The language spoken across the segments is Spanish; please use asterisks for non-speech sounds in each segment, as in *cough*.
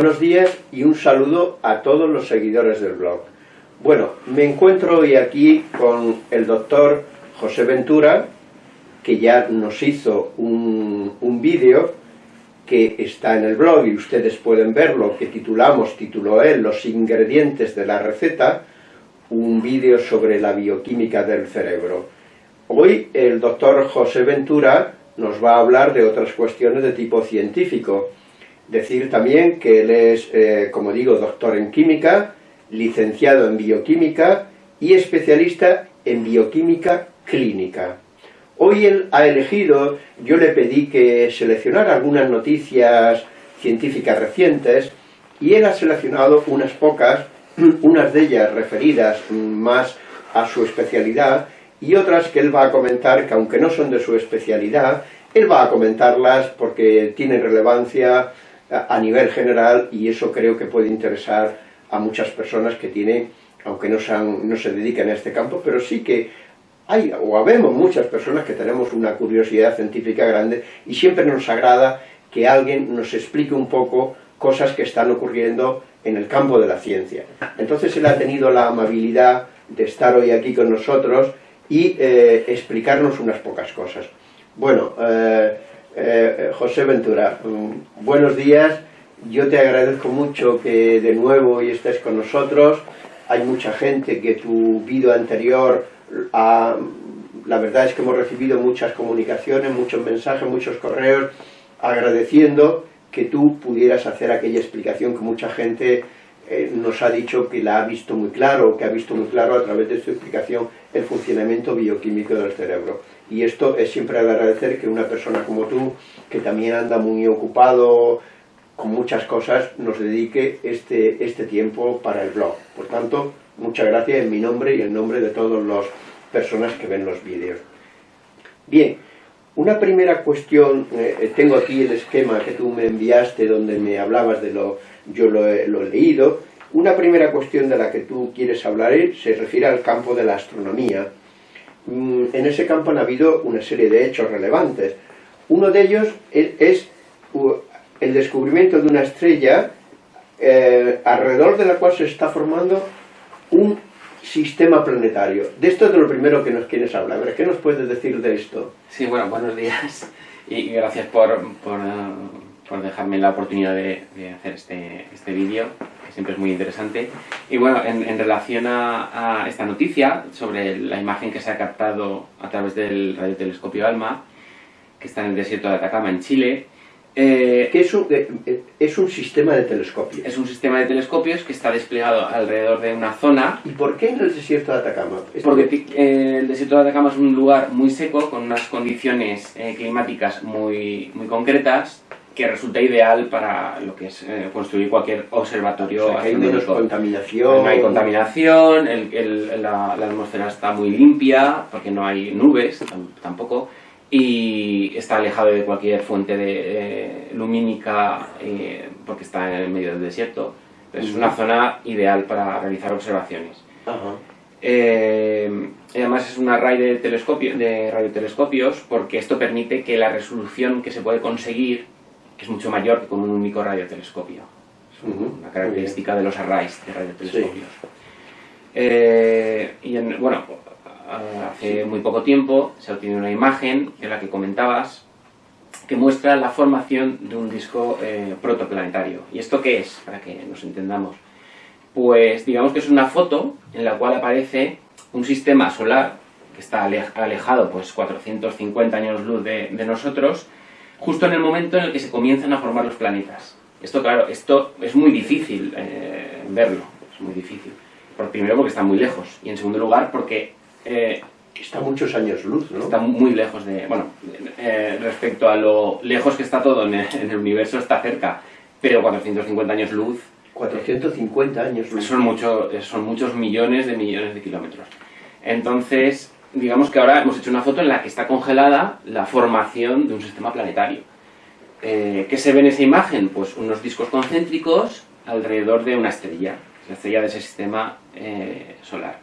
buenos días y un saludo a todos los seguidores del blog. Bueno, me encuentro hoy aquí con el doctor José Ventura, que ya nos hizo un, un vídeo que está en el blog y ustedes pueden verlo, que titulamos, tituló él, Los ingredientes de la receta, un vídeo sobre la bioquímica del cerebro. Hoy el doctor José Ventura nos va a hablar de otras cuestiones de tipo científico. Decir también que él es, eh, como digo, doctor en química, licenciado en bioquímica y especialista en bioquímica clínica. Hoy él ha elegido, yo le pedí que seleccionara algunas noticias científicas recientes y él ha seleccionado unas pocas, *clears throat* unas de ellas referidas más a su especialidad y otras que él va a comentar que aunque no son de su especialidad, él va a comentarlas porque tienen relevancia a nivel general y eso creo que puede interesar a muchas personas que tienen, aunque no, sean, no se dediquen a este campo, pero sí que hay o habemos muchas personas que tenemos una curiosidad científica grande y siempre nos agrada que alguien nos explique un poco cosas que están ocurriendo en el campo de la ciencia. Entonces él ha tenido la amabilidad de estar hoy aquí con nosotros y eh, explicarnos unas pocas cosas. Bueno, eh, eh, José Ventura, mm, buenos días, yo te agradezco mucho que de nuevo hoy estés con nosotros, hay mucha gente que tu vídeo anterior, la verdad es que hemos recibido muchas comunicaciones, muchos mensajes, muchos correos, agradeciendo que tú pudieras hacer aquella explicación que mucha gente eh, nos ha dicho que la ha visto muy claro, que ha visto muy claro a través de su explicación el funcionamiento bioquímico del cerebro. Y esto es siempre agradecer que una persona como tú, que también anda muy ocupado con muchas cosas, nos dedique este, este tiempo para el blog. Por tanto, muchas gracias en mi nombre y en nombre de todas las personas que ven los vídeos. Bien, una primera cuestión, eh, tengo aquí el esquema que tú me enviaste donde me hablabas de lo yo lo he, leído. Una primera cuestión de la que tú quieres hablar se refiere al campo de la astronomía. Mm, en ese campo han habido una serie de hechos relevantes. Uno de ellos es el descubrimiento de una estrella eh, alrededor de la cual se está formando un sistema planetario. De esto es de lo primero que nos quieres hablar. ¿qué nos puedes decir de esto? Sí, bueno, buenos días y gracias por, por por dejarme la oportunidad de, hacer este, este vídeo, siempre es muy interesante. Y bueno, en, relación a, esta noticia sobre la imagen que se ha captado a través del radiotelescopio ALMA, que está en el desierto de Atacama, en Chile, eh, es, un, eh, es un sistema de telescopios. Es un sistema de telescopios que está desplegado alrededor de una zona. ¿Y por qué en el desierto de Atacama? Porque eh, el desierto de Atacama es un lugar muy seco, con unas condiciones climáticas muy, muy concretas, que resulta ideal para lo que es eh, construir cualquier observatorio hay menos contaminación. No hay contaminación, la, atmósfera está muy limpia, porque no hay nubes tampoco, y está alejado de cualquier fuente de, lumínica, eh, porque está en el medio del desierto. Es una zona ideal para realizar observaciones. Eh, además es una red de, telescopio, de radiotelescopios porque esto permite que la resolución que se puede conseguir es mucho mayor que con un único radiotelescopio. Es una característica de los arrays de radiotelescopios. Eh, y bueno, hace muy poco tiempo se ha obtenido una imagen, en la que comentabas, que muestra la formación de un disco eh, protoplanetario. ¿Y esto qué es? Para que nos entendamos. Pues digamos que es una foto en la cual aparece un sistema solar que está alejado pues 450 años luz de, de nosotros justo en el momento en el que se comienzan a formar los planetas. Esto, claro, esto es muy difícil eh, verlo, es muy difícil. Por, primero porque está muy lejos, y en segundo lugar porque... Eh, está muchos años luz, ¿no? Está muy lejos de... Bueno, eh, respecto a lo lejos que está todo en el, universo, está cerca, pero 450 años luz... 450 años luz. Son, mucho, son muchos millones de millones de kilómetros. Entonces, digamos que ahora hemos hecho una foto en la que está congelada la formación de un sistema planetario. Eh, ¿Qué se ve en esa imagen? Pues unos discos concéntricos alrededor de una estrella, la estrella de ese sistema eh, solar.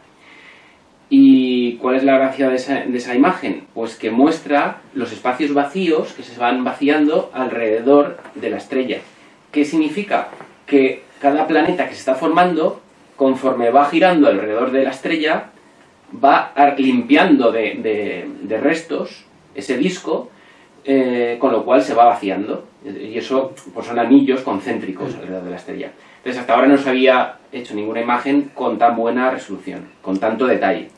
¿Y cuál es la gracia de esa, de esa, imagen? Pues que muestra los espacios vacíos que se van vaciando alrededor de la estrella. ¿Qué significa? que cada planeta que se está formando, conforme va girando alrededor de la estrella, va limpiando de, restos ese disco, eh, con lo cual se va vaciando. Y eso pues son anillos concéntricos alrededor de la estrella. Entonces hasta ahora no se había hecho ninguna imagen con tan buena resolución, con tanto detalle.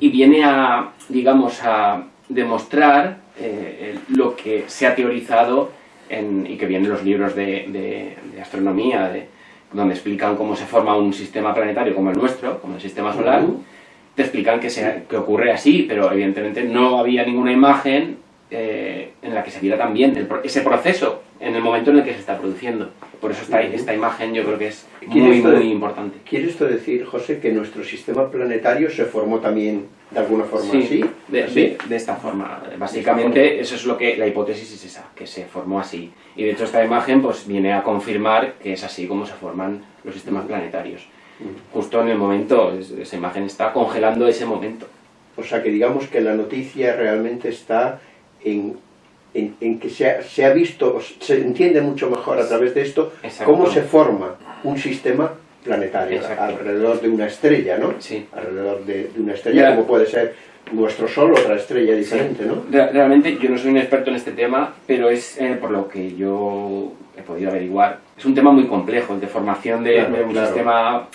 Y viene a, digamos, a demostrar eh, lo que se ha teorizado y que viene en los libros de, astronomía, donde explican cómo se forma un sistema planetario como el nuestro, como el sistema solar, te explican que, se, que ocurre así, pero evidentemente no había ninguna imagen eh, en la que se viera también ese proceso en el momento en el que se está produciendo. Por eso esta, esta imagen yo creo que es muy, muy importante. ¿Quiere esto decir, José, que nuestro sistema planetario se formó también de alguna forma así? De, de, esta forma. Básicamente, eso es lo que la hipótesis es esa, que se formó así. Y de hecho esta imagen pues viene a confirmar que es así como se forman los sistemas planetarios. Justo en el momento, esa imagen está congelando ese momento. O sea que digamos que la noticia realmente está en en, que se ha, visto, se entiende mucho mejor a través de esto cómo se forma un sistema planetario alrededor de una estrella, ¿no? Sí. Alrededor de, una estrella, como puede ser nuestro Sol, otra estrella diferente, ¿no? Realmente yo no soy un experto en este tema, pero es eh, por lo que yo he podido averiguar. Es un tema muy complejo, el de formación de, un sistema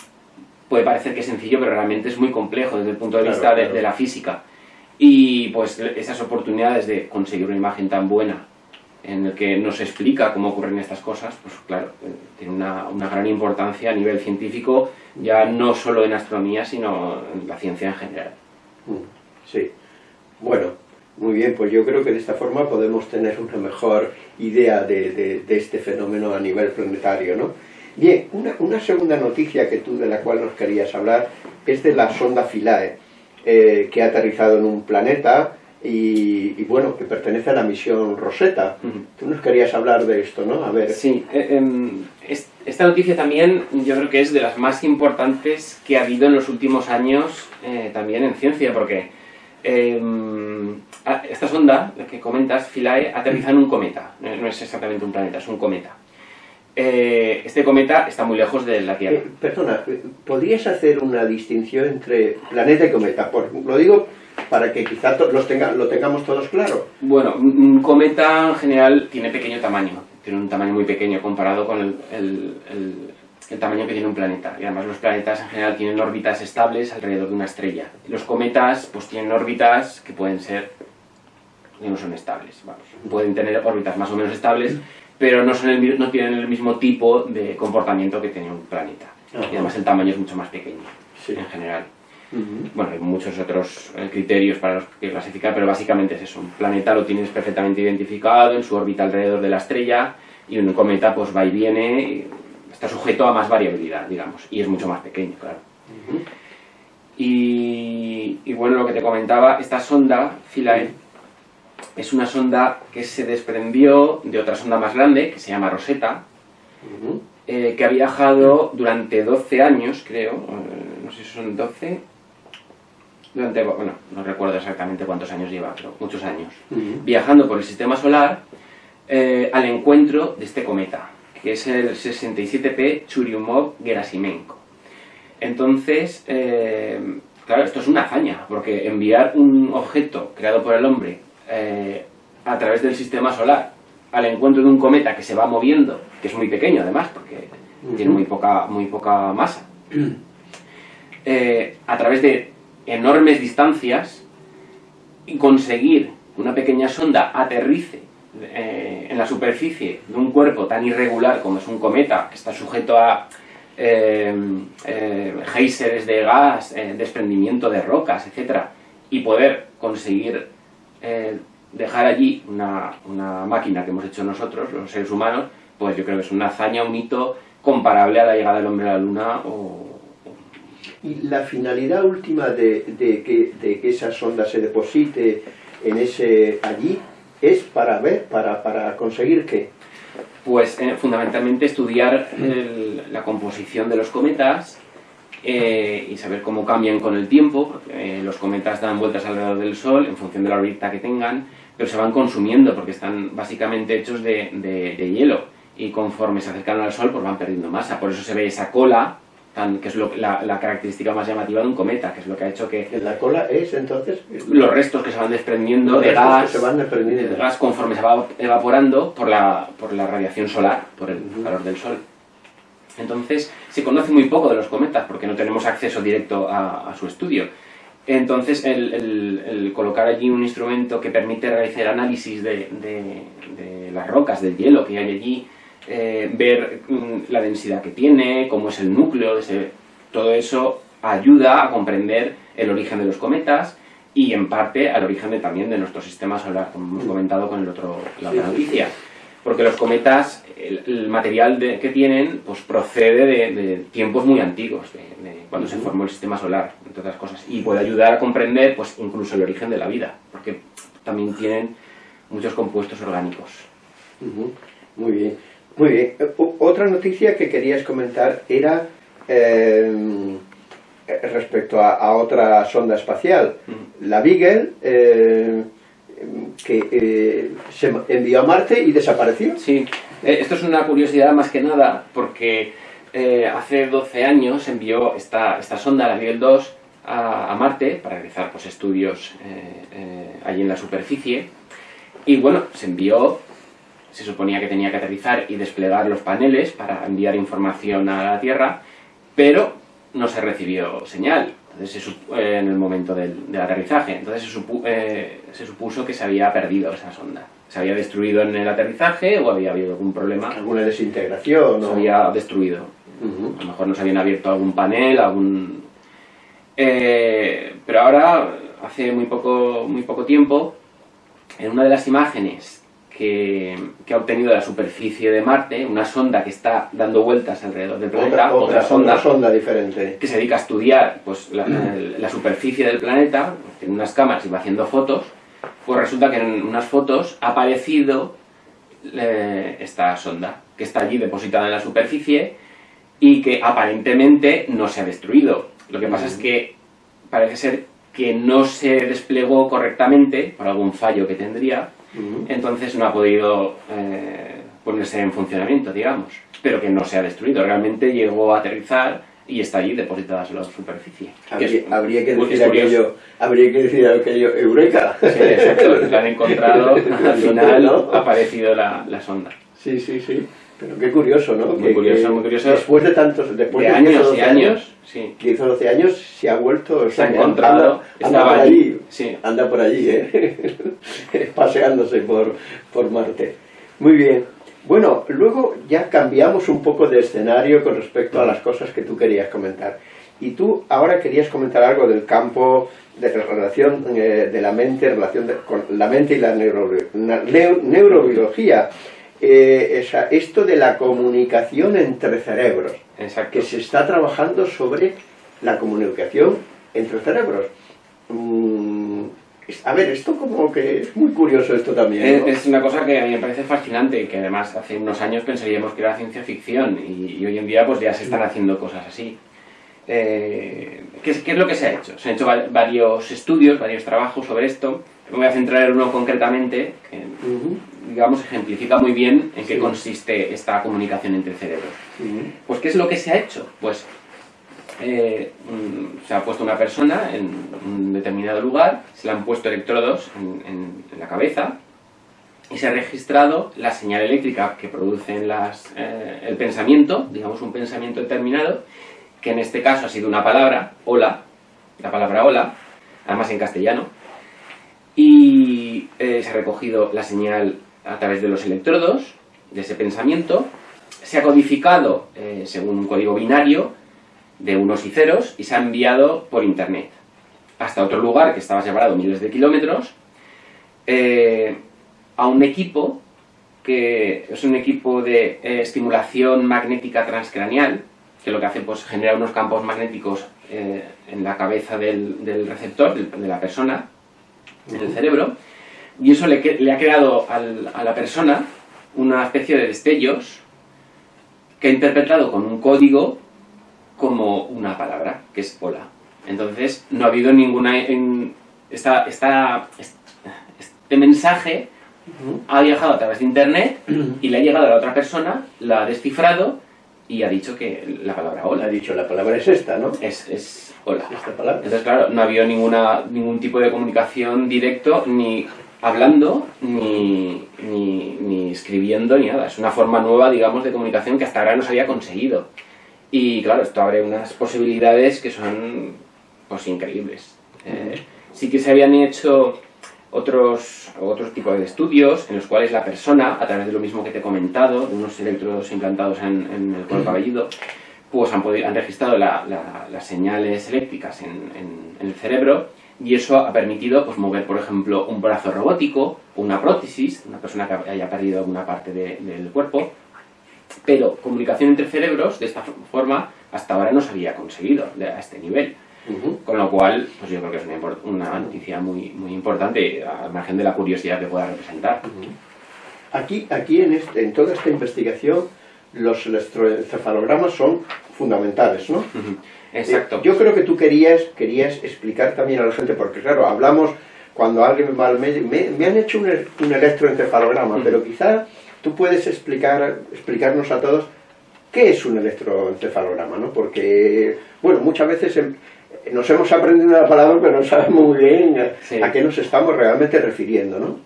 puede parecer que es sencillo, pero realmente es muy complejo desde el punto de vista de la física. Y pues esas oportunidades de conseguir una imagen tan buena en el que nos explica cómo ocurren estas cosas, pues claro, eh, tiene una, una, gran importancia a nivel científico, ya no solo en astronomía, sino en la ciencia en general. Mm, sí. Bueno, muy bien, pues yo creo que de esta forma podemos tener una mejor idea de, de, de este fenómeno a nivel planetario, ¿no? Bien, una, una, segunda noticia que tú, de la cual nos querías hablar es de la sonda Philae. Eh, que ha aterrizado en un planeta y, bueno, que pertenece a la misión Rosetta. Tú nos querías hablar de esto, ¿no? A ver. Sí, eh, em, esta noticia también yo creo que es de las más importantes que ha habido en los últimos años eh, también en ciencia, porque em, esta sonda, la que comentas, Philae, aterriza en un cometa, no es exactamente un planeta, es un cometa. Eh, este cometa está muy lejos de la Tierra. Eh, perdona, ¿podrías hacer una distinción entre planeta y cometa? lo digo para que quizás los tenga, lo tengamos todos claro. Bueno, un cometa en general tiene pequeño tamaño, tiene un tamaño muy pequeño comparado con el, el, tamaño que tiene un planeta. Y además los planetas en general tienen órbitas estables alrededor de una estrella. Los cometas pues tienen órbitas que pueden ser, no son estables, vamos. pueden tener órbitas más o menos estables, pero no, son el, no tienen el mismo tipo de comportamiento que tiene un planeta. Y además el tamaño es mucho más pequeño, en general. Bueno, hay muchos otros eh, criterios para los que clasificar, pero básicamente es eso. Un planeta lo tienes perfectamente identificado en su órbita alrededor de la estrella y un cometa pues va y viene, y está sujeto a más variabilidad, digamos, y es mucho más pequeño, claro. y, y, bueno, lo que te comentaba, esta sonda, Philae, es una sonda que se desprendió de otra sonda más grande, que se llama Rosetta, eh, que ha viajado durante 12 años, creo, eh, no sé si son 12, durante, bueno, no recuerdo exactamente cuántos años lleva, pero muchos años, viajando por el sistema solar eh, al encuentro de este cometa, que es el 67P Churyumov-Gerasimenko. Entonces, claro, esto es una hazaña, porque enviar un objeto creado por el hombre eh, a través del sistema solar al encuentro de un cometa que se va moviendo, que es muy pequeño además, porque tiene muy poca, muy poca masa, *clears throat* eh, a través de enormes distancias y conseguir que una pequeña sonda aterrice eh, en la superficie de un cuerpo tan irregular como es un cometa, que está sujeto a eh, de gas, desprendimiento de rocas, etc., y poder conseguir eh, dejar allí una, una, máquina que hemos hecho nosotros, los seres humanos, pues yo creo que es una hazaña, un hito comparable a la llegada del hombre a la luna o... ¿Y la finalidad última de, de, que, de que esa sonda se deposite en ese allí es para ver, para, para conseguir qué? Pues eh, fundamentalmente estudiar la composición de los cometas, eh, y saber cómo cambian con el tiempo, porque eh, los cometas dan vueltas alrededor del Sol en función de la órbita que tengan, pero se van consumiendo porque están básicamente hechos de, de, hielo y conforme se acercan al Sol pues van perdiendo masa. Por eso se ve esa cola, tan, que es lo, la, la, característica más llamativa de un cometa, que es lo que ha hecho que... ¿La cola es entonces? Los restos que se van desprendiendo de gas, se van desprendiendo. de gas conforme se va evaporando por la, por la radiación solar, por el uh -huh. calor del Sol. Entonces, se conoce muy poco de los cometas porque no tenemos acceso directo a, a su estudio. Entonces, el, el, el, colocar allí un instrumento que permite realizar análisis de, de, de las rocas, del hielo que hay allí, eh, ver mm, la densidad que tiene, cómo es el núcleo, de ese, todo eso ayuda a comprender el origen de los cometas y en parte al origen de, también de nuestro sistema solar, como hemos comentado con el otro, la otra noticia. Porque los cometas, el, el material de, que tienen, pues procede de, de tiempos muy antiguos, de, cuando se formó el sistema solar, entre otras cosas. Y puede ayudar a comprender, pues incluso el origen de la vida, porque también tienen muchos compuestos orgánicos. Uh -huh. Muy bien. Muy bien. Otra noticia que querías comentar era eh, respecto a, a, otra sonda espacial, mm. la Beagle, eh, que eh, se envió a Marte y desapareció. Sí, esto es una curiosidad más que nada, porque hace 12 años envió esta, esta sonda, la Beagle 2, a, Marte para realizar pues, estudios allí en la superficie. Y bueno, se envió se suponía que tenía que aterrizar y desplegar los paneles para enviar información a la Tierra, pero no se recibió señal entonces se eh, en el momento del, del, aterrizaje. Entonces se, supu eh, se, supuso que se había perdido esa sonda. Se había destruido en el aterrizaje o había habido algún problema. ¿Alguna desintegración? Se había destruido. Uh -huh. A lo mejor no se habían abierto algún panel, algún... Eh, pero ahora, hace muy poco, muy poco tiempo, en una de las imágenes que, que, ha obtenido de la superficie de Marte, una sonda que está dando vueltas alrededor del planeta, otra, otra, sonda, otra sonda diferente. que se dedica a estudiar pues, la, la, superficie del planeta, tiene unas cámaras y va haciendo fotos, pues resulta que en unas fotos ha aparecido eh, esta sonda, que está allí depositada en la superficie y que aparentemente no se ha destruido. Lo que pasa es que parece ser que no se desplegó correctamente, por algún fallo que tendría, entonces no ha podido eh, ponerse en funcionamiento, digamos, pero que no se ha destruido. Realmente llegó a aterrizar y está allí depositada sobre la superficie. Habría, es, habría, que, decir aquello, habría que decir aquello, ¡Eureka! Sí, exacto, lo han encontrado, *laughs* al final ¿no? ha aparecido la, la sonda. Sí, sí, sí. Pero qué curioso, ¿no? Muy que, curioso, que muy curioso. Después de tantos, después de, de años 12 y años, sí. que hizo 12 años, se ha vuelto, se ha encontrado, anda, anda por allí, allí, sí. anda por allí, ¿eh? *laughs* paseándose por, por Marte. Muy bien. Bueno, luego ya cambiamos un poco de escenario con respecto a las cosas que tú querías comentar. Y tú ahora querías comentar algo del campo de relación eh, de la mente, relación de, con la mente y la neuro, neurobiología eh, esa, esto de la comunicación entre cerebros, Exacto. que se está trabajando sobre la comunicación entre cerebros. Mm, a ver, esto como que es muy curioso esto también. ¿no? Es, es, una cosa que a mí me parece fascinante, que además hace unos años pensaríamos que era ciencia ficción y, y hoy en día pues ya se están haciendo cosas así. Eh, ¿qué, es, ¿Qué es lo que se ha hecho? Se han hecho varios estudios, varios trabajos sobre esto. Me voy a centrar en uno concretamente, que uh -huh. digamos ejemplifica muy bien en qué sí. consiste esta comunicación entre cerebros. Uh -huh. Pues, ¿qué es lo que se ha hecho? Pues eh, se ha puesto una persona en un determinado lugar, se le han puesto electrodos en, en, la cabeza y se ha registrado la señal eléctrica que producen las, eh, el pensamiento, digamos un pensamiento determinado, que en este caso ha sido una palabra, hola, la palabra hola, además en castellano, y eh, se ha recogido la señal a través de los electrodos de ese pensamiento, se ha codificado según un código binario de unos y ceros y se ha enviado por internet hasta otro lugar que estaba separado miles de kilómetros eh, a un equipo que es un equipo de eh, estimulación magnética transcraneal que lo que hace pues genera unos campos magnéticos eh, en la cabeza del, del receptor, de, de, la persona, del cerebro, y eso le, le ha creado al, a la persona una especie de destellos que ha interpretado con un código como una palabra, que es hola. Entonces, no ha habido ninguna... En, esta, esta, este mensaje ha viajado a través de internet y le ha llegado a la otra persona, la ha descifrado y ha dicho que la palabra hola. Ha dicho, la palabra es esta, ¿no? Es, es hola. Esta palabra. Entonces, claro, no había ninguna, ningún tipo de comunicación directo, ni hablando, ni, ni, ni escribiendo, ni nada. Es una forma nueva, digamos, de comunicación que hasta ahora no se había conseguido. Y claro, esto abre unas posibilidades que son, pues, increíbles. Eh, sí que se habían hecho otros, otros tipos de estudios en los cuales la persona, a través de lo mismo que te he comentado, de unos electrodos implantados en, en el cuero cabelludo, pues han, podido- han registrado la- la- las señales eléctricas en, en- en el cerebro y eso ha permitido pues, mover, por ejemplo, un brazo robótico, una prótesis, una persona que haya perdido alguna parte de- del cuerpo, pero comunicación entre cerebros de esta forma hasta ahora no se había conseguido a este nivel. Ujú. Con lo cual, pues yo creo que es una, una noticia muy, muy importante, al margen de la curiosidad que pueda representar. Aquí, aquí en, este- en toda esta investigación, los electroencefalogramas son fundamentales, ¿no? Ujú. Exacto. Eh, yo creo que tú querías, querías explicar también a la gente, porque claro, hablamos cuando alguien va al médico, me, me han hecho un, e- un electroencefalograma, pero quizá tú puedes explicar, explicarnos a todos qué es un electroencefalograma, ¿no? Porque, bueno, muchas veces em- nos hemos aprendido la palabra, pero no sabemos muy bien a, Sí. a qué nos estamos realmente refiriendo, ¿no?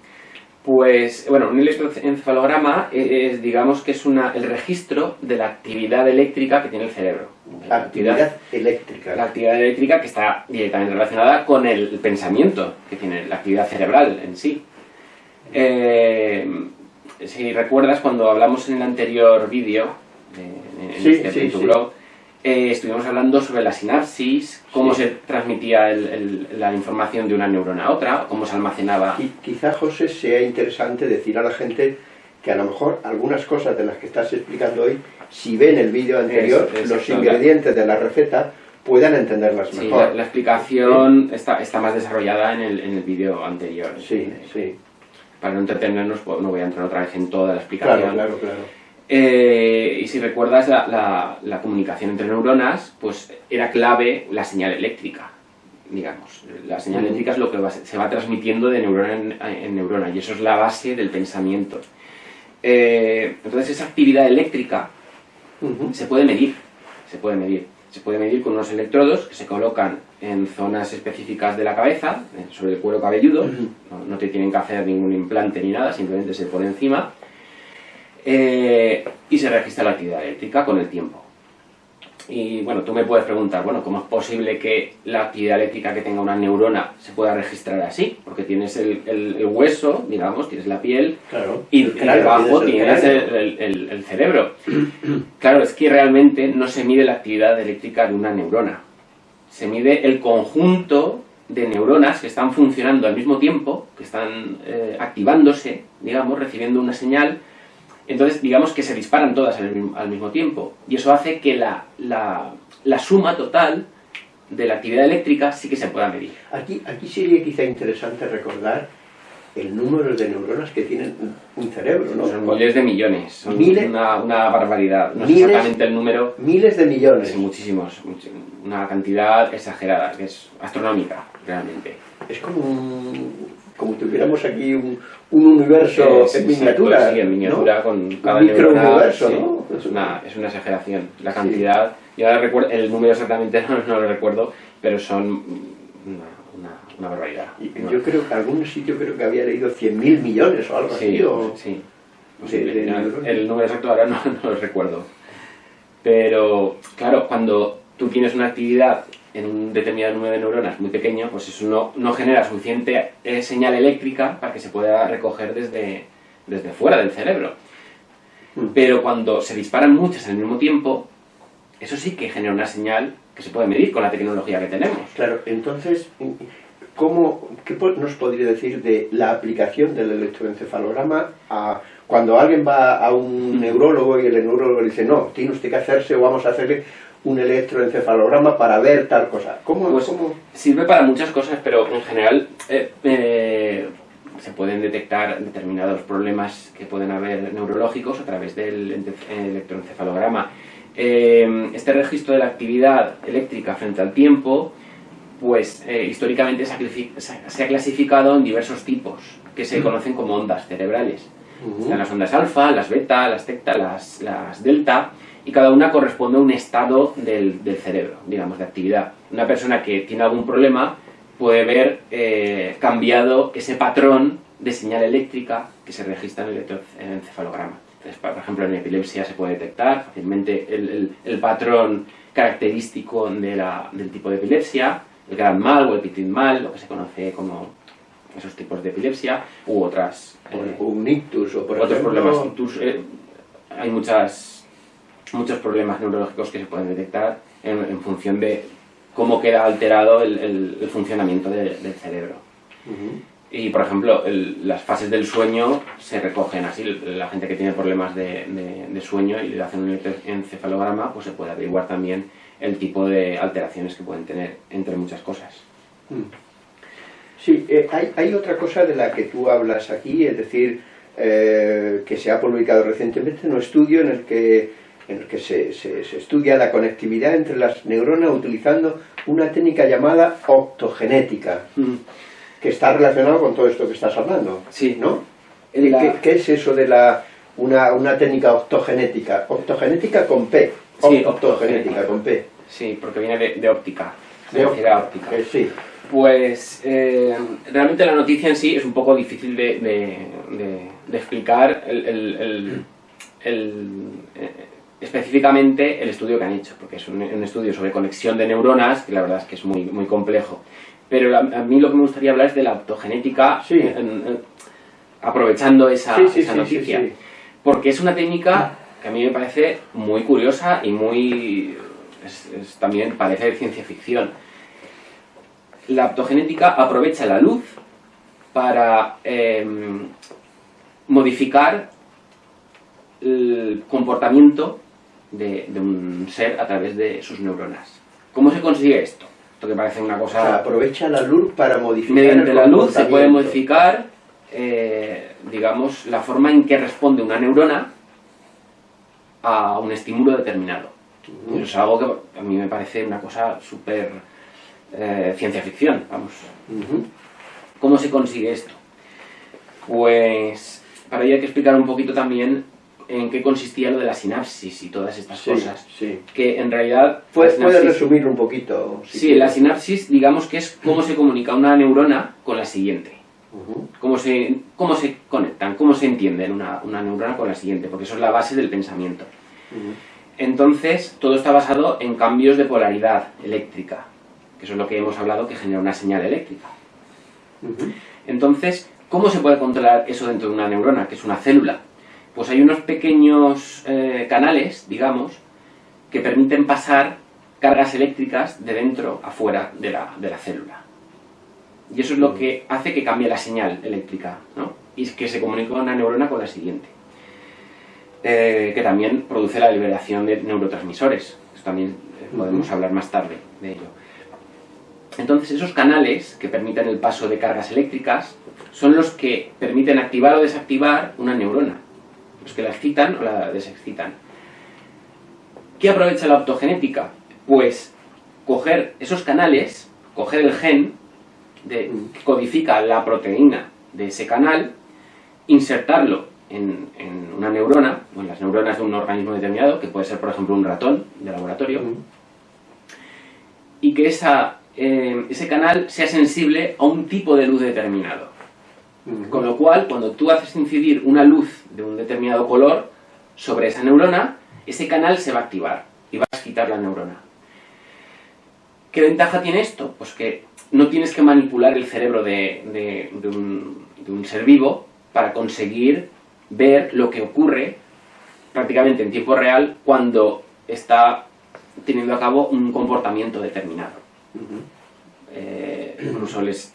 Pues, bueno, un electroencefalograma es, digamos que es una, el registro de la actividad eléctrica que tiene el cerebro. La Actividad eléctrica. la actividad eléctrica que está directamente relacionada con el pensamiento que tiene la actividad cerebral en sí. Eh, si recuerdas, cuando hablamos en el anterior vídeo, de- en, Sí, este, sí, tu sí. blog, eh, estuvimos hablando sobre la sinapsis, cómo Sí. se transmitía el- el- la información de una neurona a otra, cómo se almacenaba. Qui- Quizá, José, sea interesante decir a la gente que a lo mejor algunas cosas de las que estás explicando hoy, si ven el vídeo anterior, Es- los exacto. ingredientes de la receta, puedan entenderlas Sí, mejor. la, la explicación está, está más desarrollada en el, en el vídeo anterior. Sí, sí. Para no entretenernos, pues, no voy a entrar otra vez en toda la explicación. Claro, claro, claro. Eh, y si recuerdas la, la- la comunicación entre neuronas, pues era clave la señal eléctrica, digamos. La señal eléctrica es lo que va- se va transmitiendo de neurona en, en neurona y eso es la base del pensamiento. Eh, entonces esa actividad eléctrica se puede medir, se puede medir. Se puede medir con unos electrodos que se colocan en zonas específicas de la cabeza, eh, sobre el cuero cabelludo, no, no te tienen que hacer ningún implante ni nada, simplemente se pone encima eh, y se registra la actividad eléctrica con el tiempo. Y bueno, tú me puedes preguntar, bueno, ¿cómo es posible que la actividad eléctrica que tenga una neurona se pueda registrar así? Porque tienes el, el- el hueso, digamos, tienes la piel, Claro. y debajo tienes el cerebro. Claro, es que realmente no se mide la actividad eléctrica de una neurona. Se mide el conjunto de neuronas que están funcionando al mismo tiempo, que están eh, activándose, digamos, recibiendo una señal. Entonces, digamos que se disparan todas al, mismo- tiempo. Y eso hace que la, la- la suma total de la actividad eléctrica sí que se pueda medir. Aquí, aquí sería quizá interesante recordar el número de neuronas que tienen un cerebro, ¿no? Son miles de millones, son Miles- una, una barbaridad. No miles- exactamente el número, Miles de millones. Sí, muchísimos, much- una cantidad exagerada, que es astronómica, realmente. Es como un- como tuviéramos aquí un, un universo sí, en sí, miniatura. sí, en miniatura, ¿no? con cada un microuniverso, sí, ¿no? Es una, es una exageración. La Sí. cantidad, yo ahora recuerdo, el número exactamente *laughs* no, no lo recuerdo, pero son una, barbaridad. Y Una- Yo creo que algún sitio creo que había leído 100.000 millones o algo Sí, así. o- sí. de No, neuronas. el número exacto ahora no, *laughs* no lo recuerdo. Pero, claro, cuando tú tienes una actividad en un determinado número de neuronas muy pequeño, pues eso no, no genera suficiente eh, señal eléctrica para que se pueda recoger desde, desde fuera del cerebro. Mm. Pero cuando se disparan muchas al mismo tiempo, eso sí que genera una señal que se puede medir con la tecnología que tenemos. Claro, entonces, ¿cómo, ¿qué nos podría decir de la aplicación del electroencefalograma a cuando alguien va a un neurólogo y el neurólogo le dice, no, tiene usted que hacerse o vamos a hacerle un electroencefalograma para ver tal cosa? ¿Cómo, Pues, cómo? Sirve para muchas cosas, pero en general eh, eh, se pueden detectar determinados problemas que pueden haber neurológicos a través del electroencefalograma. Eh, este registro de la actividad eléctrica frente al tiempo pues eh, históricamente se ha, clasificado en diversos tipos, que se conocen como ondas cerebrales. Están las ondas alfa, las beta, las teta, las, las delta, y cada una corresponde a un estado del, cerebro, digamos, de actividad. Una persona que tiene algún problema puede ver eh, cambiado ese patrón de señal eléctrica que se registra en el electroencefalograma. Entonces, por ejemplo, en epilepsia se puede detectar fácilmente el, patrón característico de la, del tipo de epilepsia, el gran mal o el petit mal, lo que se conoce como esos tipos de epilepsia, u otras... Eh, un ictus o por otros problemas. Eh, hay muchas, muchos problemas neurológicos que se pueden detectar en, función de cómo queda alterado el, funcionamiento del cerebro. Y, por ejemplo, las fases del sueño se recogen así. La gente que tiene problemas de, sueño y le hacen un encefalograma, pues se puede averiguar también el tipo de alteraciones que pueden tener, entre muchas cosas. Mm. Sí, eh, hay, otra cosa de la que tú hablas aquí, es decir, eh, que se ha publicado recientemente en un estudio en el que, en el que se, estudia la conectividad entre las neuronas utilizando una técnica llamada optogenética. Mm que está relacionado con todo esto que estás hablando. Sí. ¿No? ¿Qué, es eso de la una, técnica optogenética? Optogenética con P. Sí, optogenética con P. Sí, porque viene de, óptica. De óptica. Eh, sí. Pues eh, realmente la noticia en sí es un poco difícil de, explicar el, eh, específicamente el estudio que han hecho, porque es un, estudio sobre conexión de neuronas, que la verdad es que es muy, muy complejo. Pero a, mí lo que me gustaría hablar es de la autogenética, aprovechando esa, noticia. porque es una técnica que a mí me parece muy curiosa y muy... también parece de ciencia ficción. La autogenética aprovecha la luz para em, modificar el comportamiento de, un ser a través de sus neuronas. ¿Cómo se consigue esto? que parece una cosa... aprovecha la luz para modificar Mediante la luz se puede modificar, eh, digamos, la forma en que responde una neurona a un estímulo determinado. Eso es algo que a mí me parece una cosa súper eh, ciencia ficción, vamos. ¿Cómo se consigue esto? Pues para ello hay que explicar un poquito también en qué consistía lo de la sinapsis y todas estas cosas. Sí. Que en realidad... ¿Puedes, resumirlo un poquito? sí, la sinapsis, digamos que es cómo se comunica una neurona con la siguiente. Cómo, se, cómo se conectan, cómo se entienden una, una, neurona con la siguiente, porque eso es la base del pensamiento. Entonces, todo está basado en cambios de polaridad eléctrica, que eso es lo que hemos hablado que genera una señal eléctrica. Entonces, ¿cómo se puede controlar eso dentro de una neurona, que es una célula? pues hay unos pequeños eh, canales, digamos, que permiten pasar cargas eléctricas de dentro a fuera de la, célula. Y eso es lo que hace que cambie la señal eléctrica, ¿no? Y que se comunique una neurona con la siguiente. Eh, que también produce la liberación de neurotransmisores. Esto también eh, podemos hablar más tarde de ello. Entonces esos canales que permiten el paso de cargas eléctricas son los que permiten activar o desactivar una neurona los que la excitan o la desexcitan. ¿Qué aprovecha la optogenética? Pues coger esos canales, coger el gen de, que codifica la proteína de ese canal, insertarlo en, una neurona, o en las neuronas de un organismo determinado, que puede ser por ejemplo un ratón de laboratorio, y que esa, eh, ese canal sea sensible a un tipo de luz determinado. Con lo cual, cuando tú haces incidir una luz de un determinado color sobre esa neurona, ese canal se va a activar y va a quitar la neurona. ¿Qué ventaja tiene esto? Pues que no tienes que manipular el cerebro de, un, ser vivo para conseguir ver lo que ocurre prácticamente en tiempo real cuando está teniendo a cabo un comportamiento determinado. Eh, incluso les,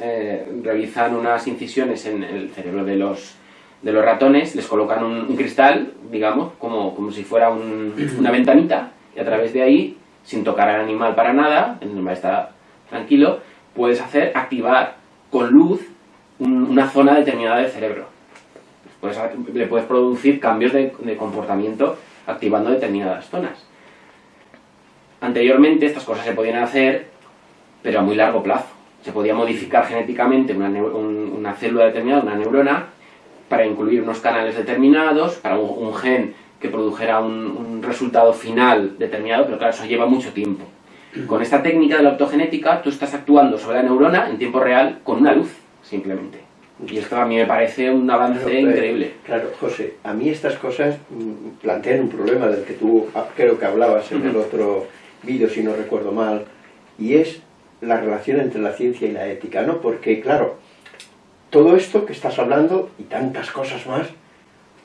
eh, realizan unas incisiones en el cerebro de los, de los ratones, les colocan un, cristal, digamos, como, como si fuera una ventanita, y a través de ahí, sin tocar al animal para nada, el animal está tranquilo, puedes hacer activar con luz una zona determinada del cerebro. le puedes producir cambios de, comportamiento activando determinadas zonas. Anteriormente estas cosas se podían hacer pero a muy largo plazo. Se podía modificar genéticamente una, una célula determinada, una neurona, para incluir unos canales determinados, para un, gen que produjera un, resultado final determinado, pero claro, eso lleva mucho tiempo. Con esta técnica de la optogenética, tú estás actuando sobre la neurona en tiempo real con una luz, simplemente. Y esto a mí me parece un avance increíble. Claro, José, a mí estas cosas mm, plantean un problema del que tú ah, creo que hablabas en el otro vídeo, si no recuerdo mal, y es la relación entre la ciencia y la ética, ¿no? Porque, claro, todo esto que estás hablando y tantas cosas más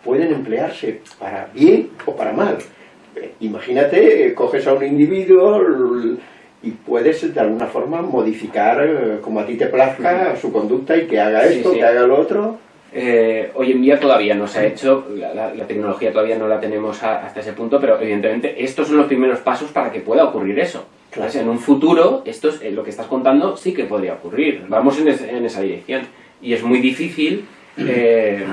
pueden emplearse para bien o para mal. Eh, imagínate, eh, coges a un individuo y puedes de alguna forma modificar eh, como a ti te plazca su conducta y que haga esto, que haga lo otro. hoy en día todavía no se ha hecho, la, tecnología todavía no la tenemos hasta ese punto, pero evidentemente estos son los primeros pasos para que pueda ocurrir eso. en un futuro, esto es, lo que estás contando sí que podría ocurrir. Vamos en, en esa dirección y es muy difícil eh,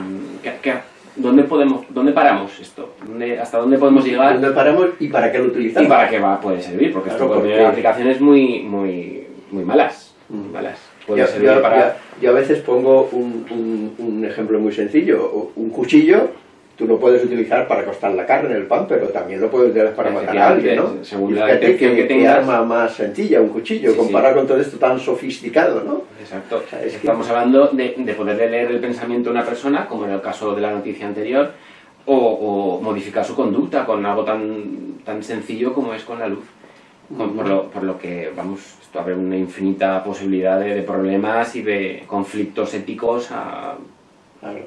¿dónde, podemos, ¿dónde paramos esto? ¿Hasta dónde podemos llegar? ¿Dónde paramos y para qué lo utilizamos? Y para qué va, puede servir, porque esto puede aplicaciones muy, muy, muy malas. Mm. malas. Puede yo, servir para... yo, a veces pongo un, un, un ejemplo muy sencillo, un cuchillo tú lo puedes utilizar para costar la carne, el pan, pero también lo puedes utilizar para matar a alguien, ¿no? Según la que, que, tengas... arma más sencilla, un cuchillo, comparado con todo esto tan sofisticado, ¿no? Exacto. Estamos hablando de, de, poder leer el pensamiento de una persona, como en el caso de la noticia anterior, o, modificar su conducta con algo tan, tan sencillo como es con la luz. por, lo, por, lo, que, vamos, esto abre una infinita posibilidad de, de problemas y de conflictos éticos a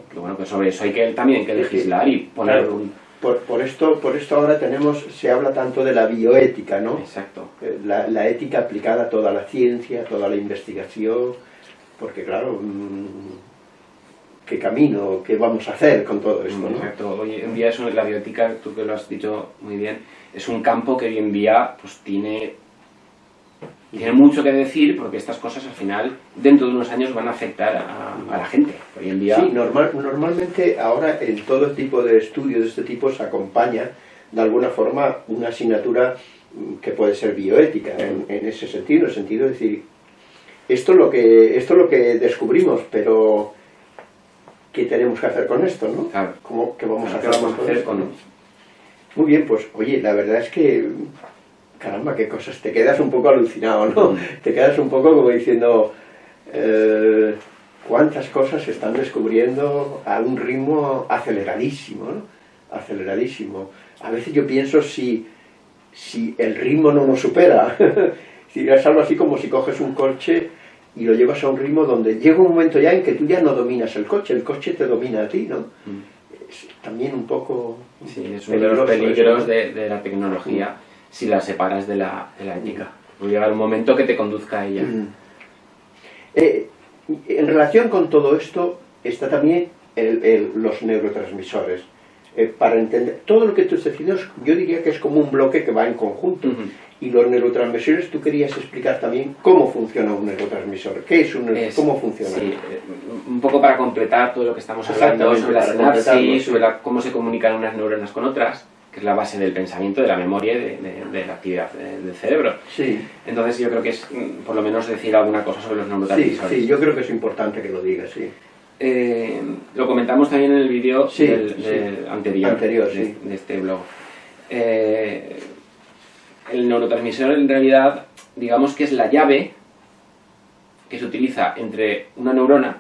pero bueno, pues sobre eso hay que también que legislar y poner un... Por, por, esto, por esto ahora tenemos, se habla tanto de la bioética, ¿no? Exacto. Eh, la, la ética aplicada a toda la ciencia, a toda la investigación, porque claro, mm, ¿qué camino, qué vamos a hacer con todo esto, ¿no? Exacto. Hoy en día es la bioética, tú que lo has dicho muy bien, es un campo que hoy en día pues tiene tiene mucho que decir porque estas cosas al final, dentro de unos años, van a afectar a, la gente. Hoy en día... Sí, normal, normalmente ahora en todo tipo de estudios de este tipo se acompaña de alguna forma una asignatura que puede ser bioética en, ese sentido, en el sentido de decir, esto es lo que, esto es lo que descubrimos, pero ¿qué tenemos que hacer con esto? ¿no? ¿Cómo, ¿Qué vamos a hacer, con, esto? Muy bien, pues oye, la verdad es que caramba, qué cosas, te quedas un poco alucinado, ¿no? Mm. Te quedas un poco como diciendo, eh, cuántas cosas se están descubriendo a un ritmo aceleradísimo, ¿no? Aceleradísimo. A veces yo pienso si, si el ritmo no nos supera, *laughs* si es algo así como si coges un coche y lo llevas a un ritmo donde llega un momento ya en que tú ya no dominas el coche, el coche te domina a ti, ¿no? Mm. Es también un poco... Sí, es uno de los peligros de, de, la tecnología. Mm si la separas de la, de la ética. Puede llegar un momento que te conduzca a ella. Mm. Eh, en relación con todo esto está también los neurotransmisores. Eh, para entender todo lo que tú estás diciendo, yo diría que es como un bloque que va en conjunto. Y los neurotransmisores, tú querías explicar también cómo funciona un neurotransmisor. ¿Qué es un ¿Cómo funciona? Sí, eh, un poco para completar todo lo que estamos hablando sobre la sinapsis, sobre cómo se comunican unas neuronas con otras que es la base del pensamiento, de la memoria y de, la actividad del cerebro. Sí. Entonces yo creo que es, mm, por lo menos, decir alguna cosa sobre los neurotransmisores. Sí, sí, yo creo que es importante que lo digas, sí. Eh, lo comentamos también en el vídeo del, anterior, anterior de, de, este blog. Eh, el neurotransmisor en realidad, digamos que es la llave que se utiliza entre una neurona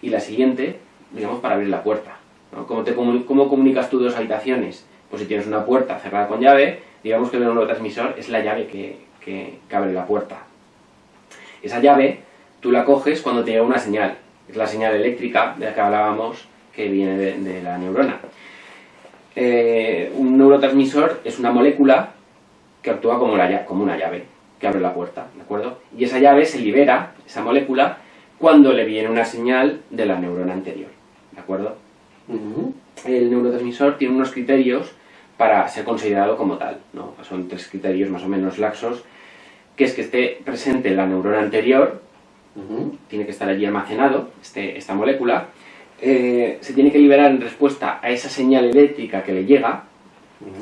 y la siguiente, digamos, para abrir la puerta. ¿no? ¿Cómo, te, ¿Cómo comunicas tú dos habitaciones? Pues si tienes una puerta cerrada con llave, digamos que el neurotransmisor es la llave que, que, abre la puerta. Esa llave tú la coges cuando te llega una señal, es la señal eléctrica de la que hablábamos que viene de, la neurona. Eh, un neurotransmisor es una molécula que actúa como, la, como una llave, que abre la puerta, ¿de acuerdo? Y esa llave se libera, esa molécula, cuando le viene una señal de la neurona anterior, ¿de acuerdo? El neurotransmisor tiene unos criterios para ser considerado como tal. ¿no? Son tres criterios más o menos laxos, que es que esté presente la neurona anterior, tiene que estar allí almacenado, este, esta molécula, eh, se tiene que liberar en respuesta a esa señal eléctrica que le llega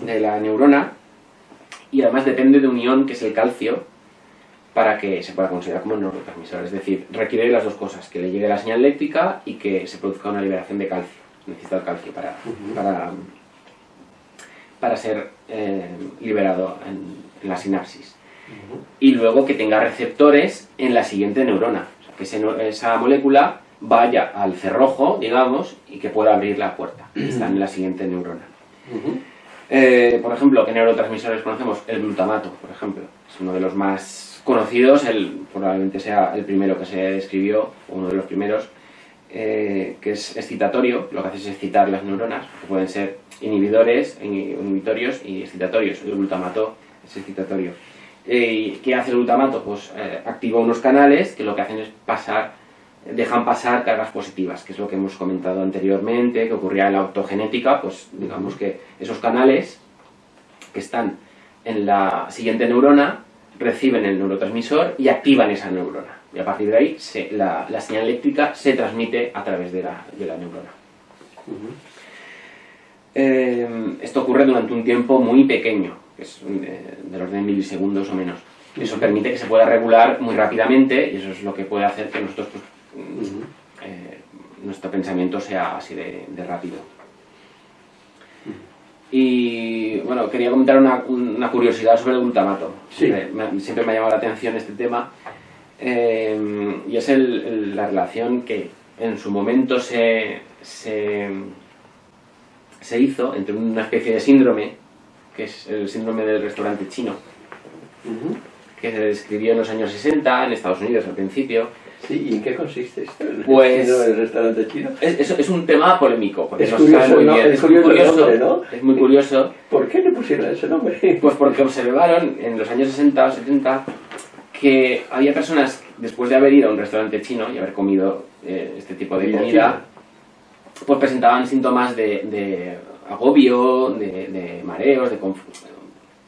de la neurona, y además depende de un ion que es el calcio, para que se pueda considerar como neurotransmisor. Es decir, requiere las dos cosas, que le llegue la señal eléctrica y que se produzca una liberación de calcio. Necesita el calcio para, para, para ser eh, liberado en, la sinapsis. Y luego que tenga receptores en la siguiente neurona. O sea, que esa molécula vaya al cerrojo, digamos, y que pueda abrir la puerta. *clears throat* Está en la siguiente neurona. Eh, por ejemplo, ¿qué neurotransmisores conocemos? El glutamato, por ejemplo. Es uno de los más conocidos, el, probablemente sea el primero que se describió, uno de los primeros, eh, que es excitatorio, lo que hace es excitar las neuronas, que pueden ser inhibidores, inhibitorios y excitatorios. El glutamato es excitatorio. Eh, ¿Qué hace el glutamato? Pues activa unos canales que lo que hacen es pasar dejan pasar cargas positivas, que es lo que hemos comentado anteriormente, que ocurría en la autogenética, pues digamos que esos canales que están en la siguiente neurona reciben el neurotransmisor y activan esa neurona. Y a partir de ahí la, señal eléctrica se transmite a través de la, neurona. Eh, esto ocurre durante un tiempo muy pequeño, que es eh, del orden de milisegundos o menos. Eso permite que se pueda regular muy rápidamente y eso es lo que puede hacer que nosotros pues, eh, nuestro pensamiento sea así de, rápido. Y bueno, quería comentar una, curiosidad sobre el glutamato. Siempre, me, ha llamado la atención este tema. Eh, y es la relación que en su momento se, se, hizo entre una especie de síndrome, que es el síndrome del restaurante chino, que se describió en los años 60 en Estados Unidos al principio, Sí, ¿y en qué consiste esto? Pues, el restaurante chino? Es, es, un tema polémico, porque es curioso, muy bien. Es, muy curioso, ¿no? es muy curioso. ¿Por qué le pusieron ese nombre? Pues porque observaron en los años 60 o 70 que había personas, después de haber ido a un restaurante chino y haber comido eh, este tipo de comida, pues presentaban síntomas de, de agobio, de, de mareos, de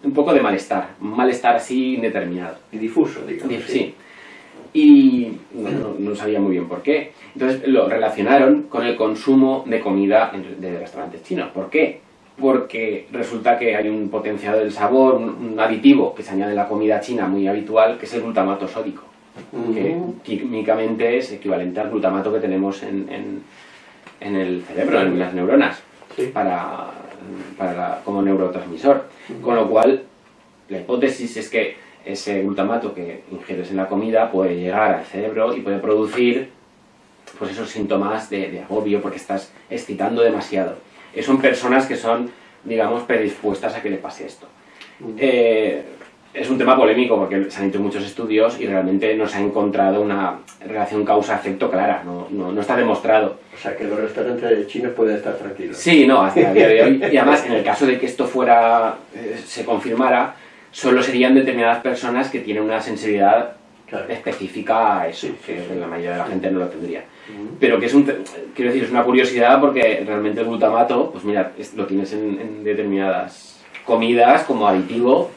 un poco de malestar, un malestar así indeterminado. Y difuso, digamos. Sí y no, sabía muy bien por qué. Entonces lo relacionaron con el consumo de comida de restaurantes chinos. ¿Por qué? Porque resulta que hay un potenciador del sabor, un, aditivo que se añade en la comida china muy habitual, que es el glutamato sódico, que químicamente es equivalente al glutamato que tenemos en, en, el cerebro, en las neuronas, para, para como neurotransmisor. Con lo cual, la hipótesis es que ese glutamato que ingieres en la comida puede llegar al cerebro y puede producir pues esos síntomas de, agobio porque estás excitando demasiado. Eh, son personas que son, digamos, predispuestas a que le pase esto. Eh, es un tema polémico porque se han hecho muchos estudios y realmente no se ha encontrado una relación causa-efecto clara, no, no, está demostrado. O sea, que los restaurantes chinos pueden estar tranquilos. Sí, no, hasta el día de hoy. Y además, en el caso de que esto fuera, eh, se confirmara, solo serían determinadas personas que tienen una sensibilidad específica a eso, que la mayoría de la gente no lo tendría. Pero que es un, quiero decir, es una curiosidad porque realmente el glutamato, pues mira, lo tienes en, determinadas comidas como aditivo,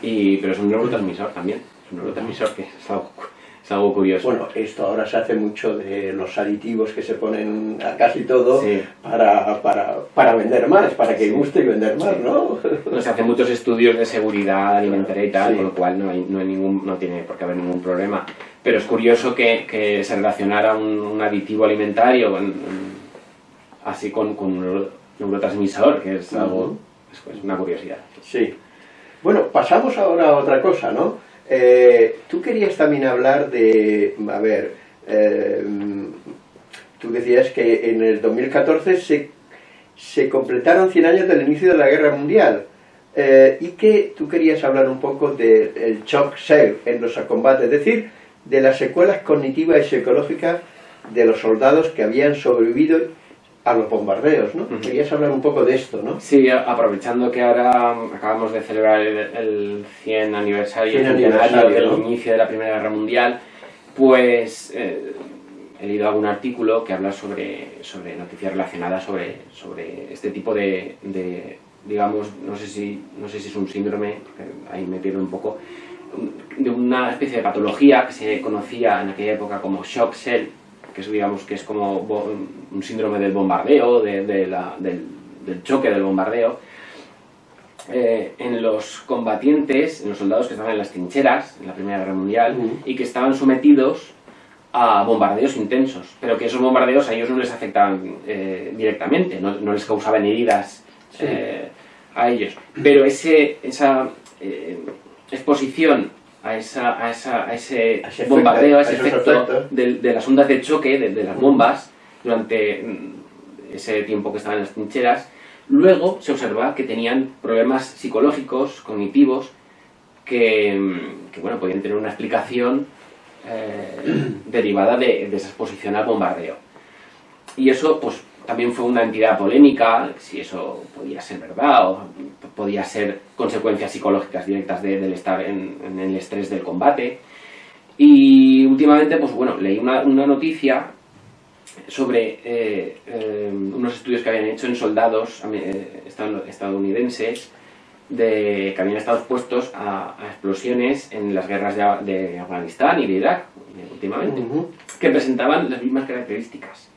y, pero es un neurotransmisor también, es un neurotransmisor que es algo es algo curioso. Bueno, esto ahora se hace mucho de los aditivos que se ponen a casi todo para, para, para, vender más, para que guste y vender más, ¿no? Se hacen muchos estudios de seguridad alimentaria y tal, con lo cual no, hay, no, hay ningún, no tiene por qué haber ningún problema. Pero es curioso que, que se relacionara un, aditivo alimentario así con, con, un neurotransmisor, que es algo, es una curiosidad. Sí. Bueno, pasamos ahora a otra cosa, ¿no? Eh, tú querías también hablar de, a ver, eh, tú decías que en el 2014 se, se completaron 100 años del inicio de la Guerra Mundial eh, y que tú querías hablar un poco del shock cell en los combates, es decir, de las secuelas cognitivas y psicológicas de los soldados que habían sobrevivido a los bombardeos, ¿no? Querías hablar un poco de esto, ¿no? Sí, aprovechando que ahora acabamos de celebrar el, 100 aniversario, del inicio de la Primera Guerra Mundial, pues eh, he leído algún artículo que habla sobre, sobre noticias relacionadas sobre, sobre este tipo de, digamos, no sé, si, no sé si es un síndrome, ahí me pierdo un poco, de una especie de patología que se conocía en aquella época como shock cell, que es, digamos, que es como un síndrome del bombardeo, de, la, del, choque del bombardeo, eh, en los combatientes, en los soldados que estaban en las trincheras en la Primera Guerra Mundial y que estaban sometidos a bombardeos intensos, pero que esos bombardeos a ellos no les afectaban eh, directamente, no, les causaban heridas eh, a ellos. Pero ese, esa exposición a, esa, a, esa, a ese, bombardeo, a ese efecto de, las ondas de choque, de las bombas, durante mm, ese tiempo que estaban en las trincheras, Luego se observa que tenían problemas psicológicos, cognitivos, que, bueno, podían tener una explicación eh, *clears throat* derivada de, esa exposición al bombardeo. Y eso pues también fue una entidad polémica, si eso podía ser verdad o podía ser consecuencias psicológicas directas del estar en, el estrés del combate. Y últimamente, pues bueno, leí una, una noticia sobre eh, eh, unos estudios que habían hecho en soldados eh, estadounidenses de, que habían estado expuestos a, explosiones en las guerras de, Afganistán y de Irak, últimamente, que presentaban las mismas características.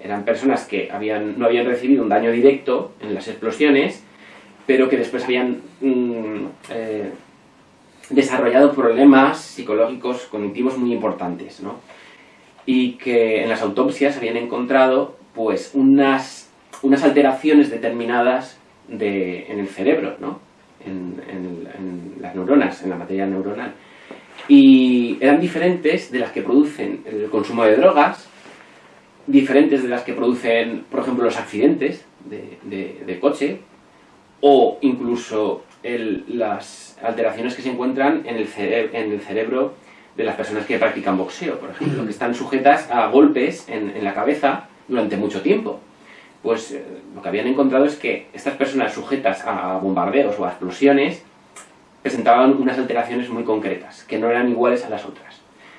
Eran personas que no habían recibido un daño directo en las explosiones, pero que después habían mm, desarrollado problemas psicológicos, cognitivos muy importantes, ¿no? y que en las autopsias habían encontrado pues unas, unas alteraciones determinadas de, en el cerebro, ¿no? En, las neuronas, en la materia neuronal. Y eran diferentes de las que producen el consumo de drogas, diferentes de las que producen, por ejemplo, los accidentes de, coche, o incluso las alteraciones que se encuentran en el, en el cerebro de las personas que practican boxeo, por ejemplo, que están sujetas a golpes en, la cabeza durante mucho tiempo. Pues eh, lo que habían encontrado es que estas personas sujetas a bombardeos o a explosiones presentaban unas alteraciones muy concretas, que no eran iguales a las otras.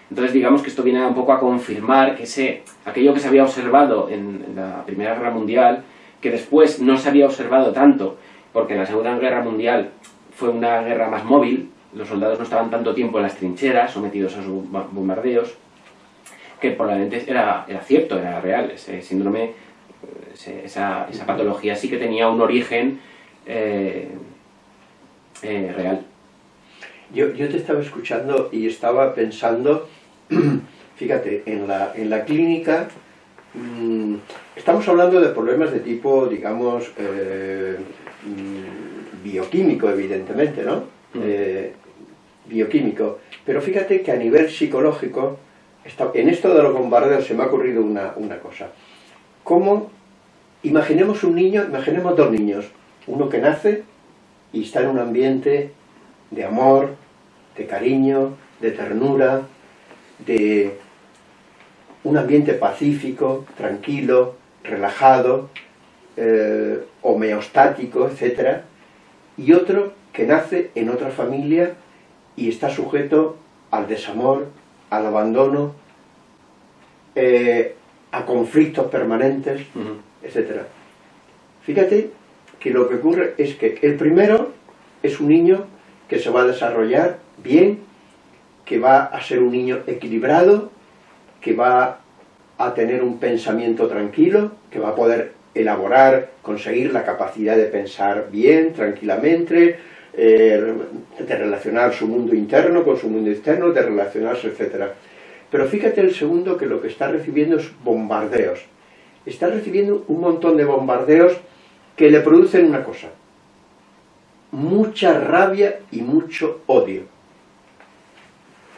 Entonces digamos que esto viene un poco a confirmar que ese, aquello que se había observado en, la Primera Guerra Mundial, que después no se había observado tanto, porque en la Segunda Guerra Mundial fue una guerra más móvil, los soldados no estaban tanto tiempo en las trincheras, sometidos a sus bombardeos, que probablemente era, era cierto, era real. Ese síndrome, esa, esa, patología sí que tenía un origen eh, eh, real. Yo, yo, te estaba escuchando y estaba pensando, *clears throat* fíjate, en la, en la clínica mm, estamos hablando de problemas de tipo, digamos, eh, mm, bioquímico, evidentemente, ¿no? Eh, bioquímico. Pero fíjate que a nivel psicológico, en esto de los bombardeos se me ha ocurrido una, cosa. ¿Cómo? Imaginemos un niño, imaginemos dos niños. Uno que nace y está en un ambiente de amor, de cariño, de ternura, de un ambiente pacífico, tranquilo, relajado, eh, homeostático, etc. Y otro que nace en otra familia y está sujeto al desamor, al abandono, eh, a conflictos permanentes, etc. Fíjate que lo que ocurre es que el primero es un niño que se va a desarrollar bien, que va a ser un niño equilibrado, que va a tener un pensamiento tranquilo, que va a poder elaborar, conseguir la capacidad de pensar bien, tranquilamente, eh, de relacionar su mundo interno con su mundo externo, de relacionarse, etc. Pero fíjate el segundo que lo que está recibiendo es bombardeos. Está recibiendo un montón de bombardeos que le producen una cosa. Mucha rabia y mucho odio.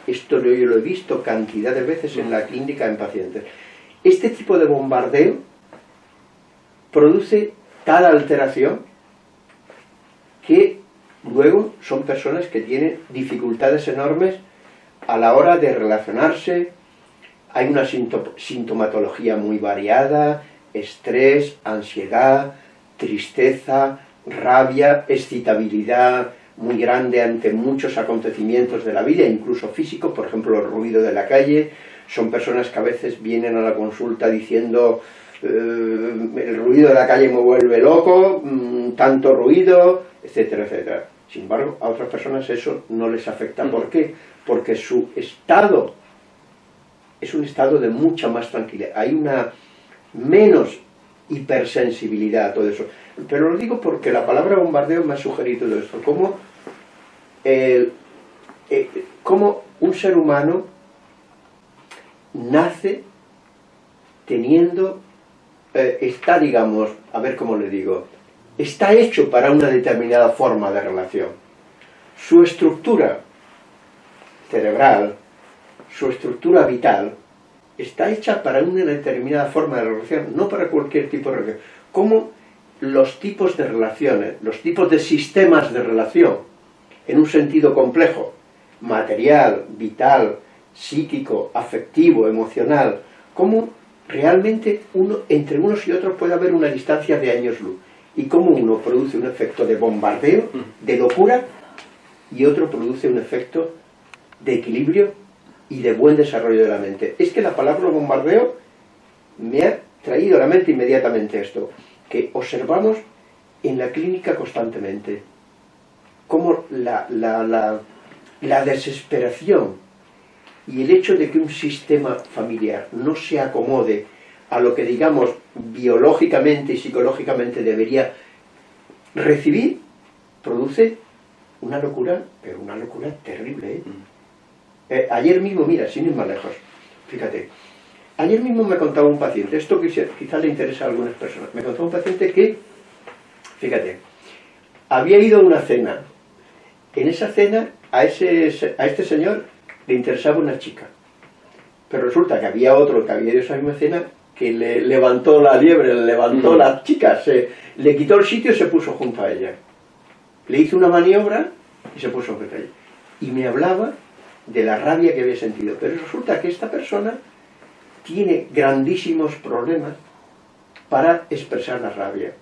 Esto yo lo he visto cantidad de veces en la clínica en pacientes. Este tipo de bombardeo produce tal alteración que Luego, son personas que tienen dificultades enormes a la hora de relacionarse, hay una sintomatología muy variada, estrés, ansiedad, tristeza, rabia, excitabilidad muy grande ante muchos acontecimientos de la vida, incluso físicos, por ejemplo el ruido de la calle, son personas que a veces vienen a la consulta diciendo eh, el ruido de la calle me vuelve loco, mm, tanto ruido, etcétera, etcétera. Sin embargo, a otras personas eso no les afecta. ¿Por qué? Porque su estado es un estado de mucha más tranquilidad. Hay una menos hipersensibilidad a todo eso. pero lo digo porque la palabra bombardeo me ha sugerido esto, como, el, eh, como un ser humano nace teniendo, eh, está, digamos, a ver cómo le digo, está hecho para una determinada forma de relación. Su estructura cerebral, su estructura vital, está hecha para una determinada forma de relación, no para cualquier tipo de relación. Como los tipos de relaciones, los tipos de sistemas de relación, en un sentido complejo, material, vital, psíquico, afectivo, emocional, cómo realmente uno, entre unos y otros puede haber una distancia de años luz y cómo uno produce un efecto de bombardeo, de locura, y otro produce un efecto de equilibrio y de buen desarrollo de la mente. Es que la palabra bombardeo me ha traído a la mente inmediatamente esto, que observamos en la clínica constantemente, cómo la, la, la desesperación y el hecho de que un sistema familiar no se acomode a lo que digamos biológicamente y psicológicamente debería recibir, produce una locura, pero una locura terrible. ¿eh? Mm. Eh, ayer mismo, mira, sin ir más lejos, fíjate, ayer mismo me contaba un paciente, esto quizás le interesa a algunas personas, me contaba un paciente que, fíjate, había ido a una cena, en esa cena a, ese, a este señor le interesaba una chica, pero resulta que había otro que había ido a esa misma cena que le levantó la liebre, le levantó mm. la chica, se, le quitó el sitio y se puso junto a ella. Le hizo una maniobra y se puso junto a ella. Y me hablaba de la rabia que había sentido. Pero resulta que esta persona tiene grandísimos problemas para expresar la rabia.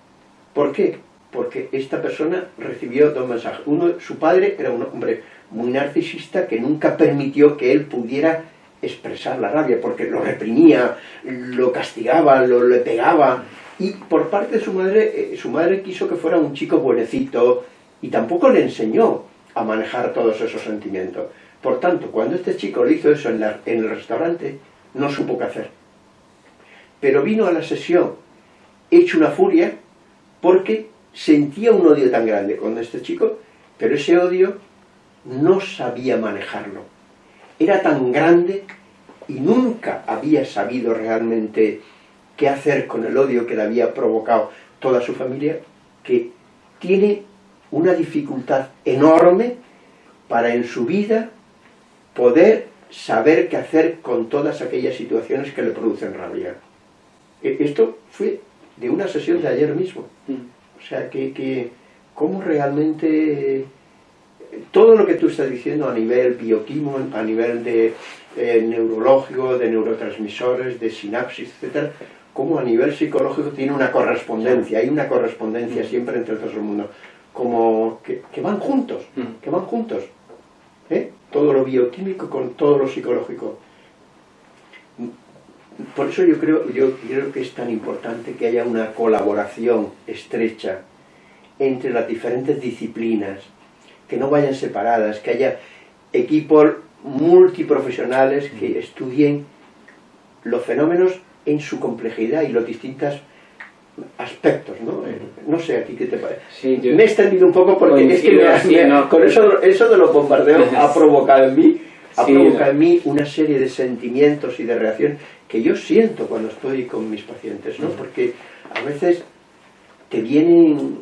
¿Por qué? Porque esta persona recibió dos mensajes. Uno, su padre era un hombre muy narcisista que nunca permitió que él pudiera expresar la rabia, porque lo reprimía, lo castigaba, lo le pegaba. Y por parte de su madre, eh, su madre quiso que fuera un chico buenecito y tampoco le enseñó a manejar todos esos sentimientos. Por tanto, cuando este chico le hizo eso en, en el restaurante, no supo qué hacer. Pero vino a la sesión hecho una furia porque sentía un odio tan grande con este chico, pero ese odio no sabía manejarlo era tan grande y nunca había sabido realmente qué hacer con el odio que le había provocado toda su familia, que tiene una dificultad enorme para en su vida poder saber qué hacer con todas aquellas situaciones que le producen rabia. E, esto fue de una sesión de ayer mismo. Mm. O sea, que, que cómo realmente todo lo que tú estás diciendo a nivel bioquímico, a nivel de eh, neurológico, de neurotransmisores, de sinapsis, etcétera, como a nivel psicológico tiene una correspondencia, hay una correspondencia siempre entre todo el mundo, como que, van juntos, mm. que van juntos, ¿eh? todo lo bioquímico con todo lo psicológico. Por eso yo creo, yo creo que es tan importante que haya una colaboración estrecha entre las diferentes disciplinas, que no vayan separadas, que haya equipos multiprofesionales que mm. estudien los fenómenos en su complejidad y los distintos aspectos, ¿no? No sé, aquí qué te parece. Me he extendido un poco porque es que con eso, eso de los bombardeos *laughs* ha provocado en mí ha provocado en mí una serie de sentimientos y de reacciones que yo siento cuando estoy con mis pacientes, ¿no? Porque a veces te vienen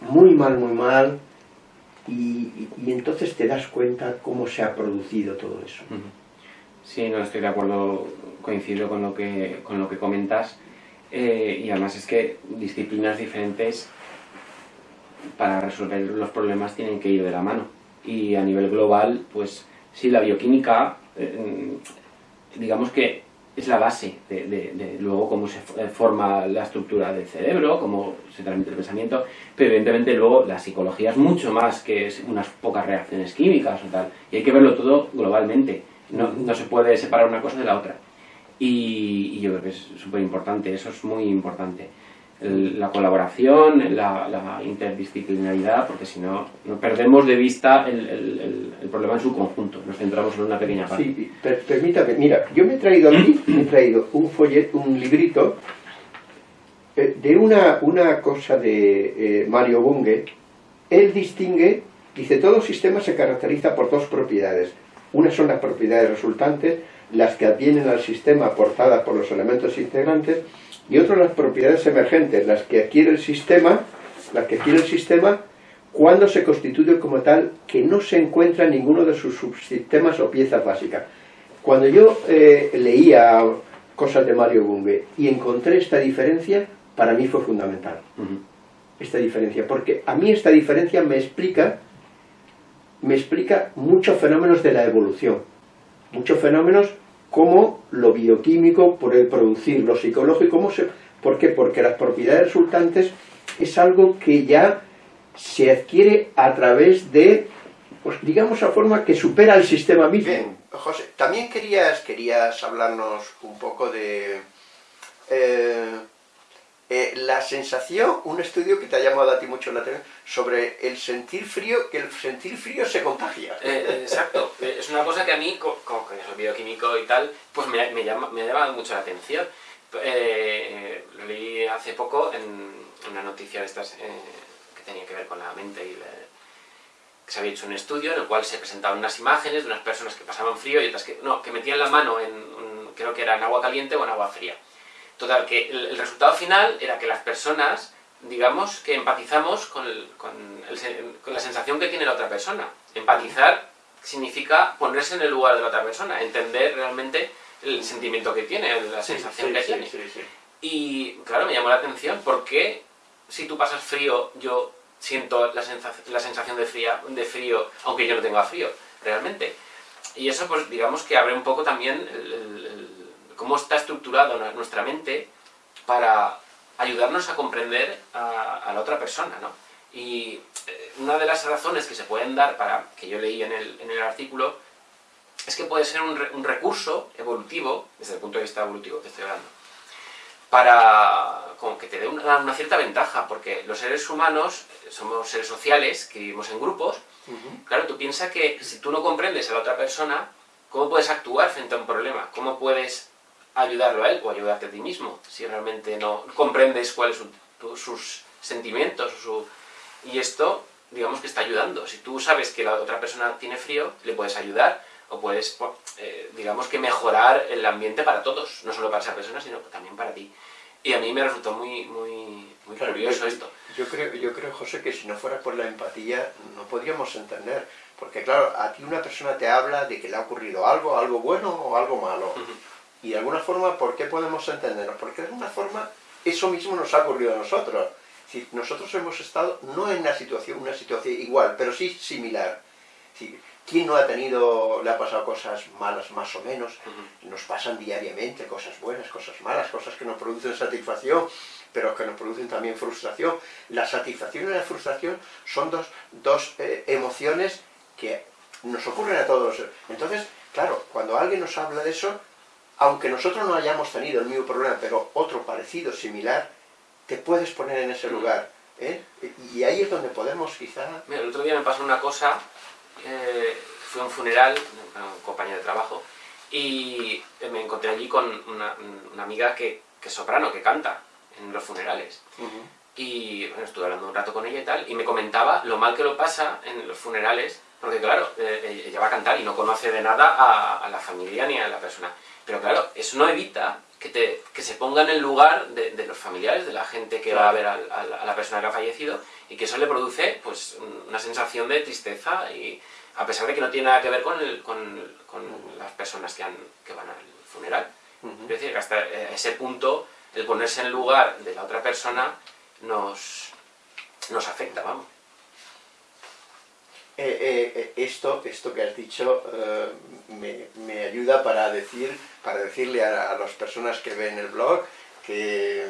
muy mal, muy mal, y, entonces te das cuenta cómo se ha producido todo eso. Sí, no estoy de acuerdo, coincido con lo que, con lo que comentas. Eh, y además es que disciplinas diferentes para resolver los problemas tienen que ir de la mano. Y a nivel global, pues sí, la bioquímica, eh, digamos que es la base de, luego cómo se eh, forma la estructura del cerebro, cómo se transmite el pensamiento, pero evidentemente luego la psicología es mucho más que unas pocas reacciones químicas o tal, y hay que verlo todo globalmente, no, no se puede separar una cosa de la otra. Y, y yo creo que es súper importante, eso es muy importante la colaboración, la, interdisciplinaridad, porque si no, no perdemos de vista el, problema en su conjunto, nos centramos en una pequeña parte. Sí, permítame, mira, yo me he traído aquí, *clears throat* me he traído un folleto, un librito, eh, de una, una cosa de eh, Mario Bunge, él distingue, dice, todo sistema se caracteriza por dos propiedades. Una son las propiedades resultantes, las que advienen al sistema aportadas por los elementos integrantes, y otra las propiedades emergentes, las que adquiere el sistema, las que adquiere el sistema cuando se constituye como tal que no se encuentra en ninguno de sus subsistemas o piezas básicas. Cuando yo eh, leía cosas de Mario Bunge y encontré esta diferencia, para mí fue fundamental. Esta diferencia, porque a mí esta diferencia me explica, me explica muchos fenómenos de la evolución, muchos fenómenos como lo bioquímico, por el producir, lo psicológico, ¿cómo se, ¿por qué? Porque las propiedades resultantes es algo que ya se adquiere a través de, pues digamos, a forma que supera el sistema mismo. Bien, José, también querías, querías hablarnos un poco de eh, eh, la sensación, un estudio que te ha llamado a ti mucho la atención, sobre el sentir frío, que el sentir frío se contagia. Eh, exacto, es una cosa que a mí, como que soy bioquímico y tal, pues me, me, llama, me ha llamado mucho la atención. lo leí hace poco en una noticia de estas tenía que ver con la mente y que se había hecho un estudio en el cual se presentaban unas imágenes de unas personas que pasaban frío y otras que, no, que metían la mano en, creo que era en agua caliente o en agua fría. Total, que el, resultado final era que las personas, digamos, que empatizamos con, con, con la sensación que tiene la otra persona. Empatizar significa ponerse en el lugar de la otra persona, entender realmente el sentimiento que tiene, la sensación que tiene. y claro, me llamó la atención porque si tú pasas frío, yo siento la, sensación, de, fría, de frío, aunque yo no tenga frío, realmente. Y eso, pues digamos que abre un poco también cómo está estructurada nuestra mente para ayudarnos a comprender a, la otra persona, ¿no? Y eh, una de las razones que se pueden dar para, que yo leí en el, en el artículo, es que puede ser un, un recurso evolutivo, desde el punto de vista evolutivo que estoy hablando, para como que te dé una, cierta ventaja, porque los seres humanos somos seres sociales que vivimos en grupos. Claro, tú piensas que si tú no comprendes a la otra persona, ¿cómo puedes actuar frente a un problema? ¿Cómo puedes ayudarlo a él o ayudarte a ti mismo si realmente no comprendes cuáles son sus sentimientos? Su... Y esto, digamos que está ayudando. Si tú sabes que la otra persona tiene frío, le puedes ayudar o puedes, eh, digamos que mejorar el ambiente para todos, no solo para esa persona, sino también para ti. Y a mí me resultó muy, muy, muy curioso esto. Yo creo, yo creo, José, que si no fuera por la empatía no podríamos entender. Porque claro, a ti una persona te habla de que le ha ocurrido algo, algo bueno o algo malo. Y de alguna forma, ¿por qué podemos entendernos? Porque de alguna forma eso mismo nos ha ocurrido a nosotros. Si nosotros hemos estado no en una situación, una situación igual, pero sí similar. ¿Quién no ha tenido, le ha pasado cosas malas más o menos? Nos pasan diariamente cosas buenas, cosas malas, cosas que nos producen satisfacción, pero que nos producen también frustración. La satisfacción y la frustración son dos, dos eh, emociones que nos ocurren a todos. Entonces, claro, cuando alguien nos habla de eso, aunque nosotros no hayamos tenido el mismo problema, pero otro parecido, similar, te puedes poner en ese lugar. ¿eh? Y ahí es donde podemos quizá... Mira, el otro día me pasó una cosa eh, fui a un funeral, un compañero de trabajo, y me encontré allí con una, amiga que, es soprano, que canta en los funerales. Y bueno, estuve hablando un rato con ella y tal, y me comentaba lo mal que lo pasa en los funerales, porque claro, eh, ella va a cantar y no conoce de nada a, la familia ni a la persona. Pero claro, eso no evita que, te, que se ponga en el lugar de, los familiares, de la gente que va a ver a, a, la persona que ha fallecido, y que eso le produce pues una sensación de tristeza y a pesar de que no tiene nada que ver con, las personas que, van al funeral. Es decir, que hasta ese punto el ponerse en el lugar de la otra persona nos, nos afecta, vamos. Eh, eh, eh, esto, esto que has dicho me, ayuda para decir para decirle a, a, las personas que ven el blog que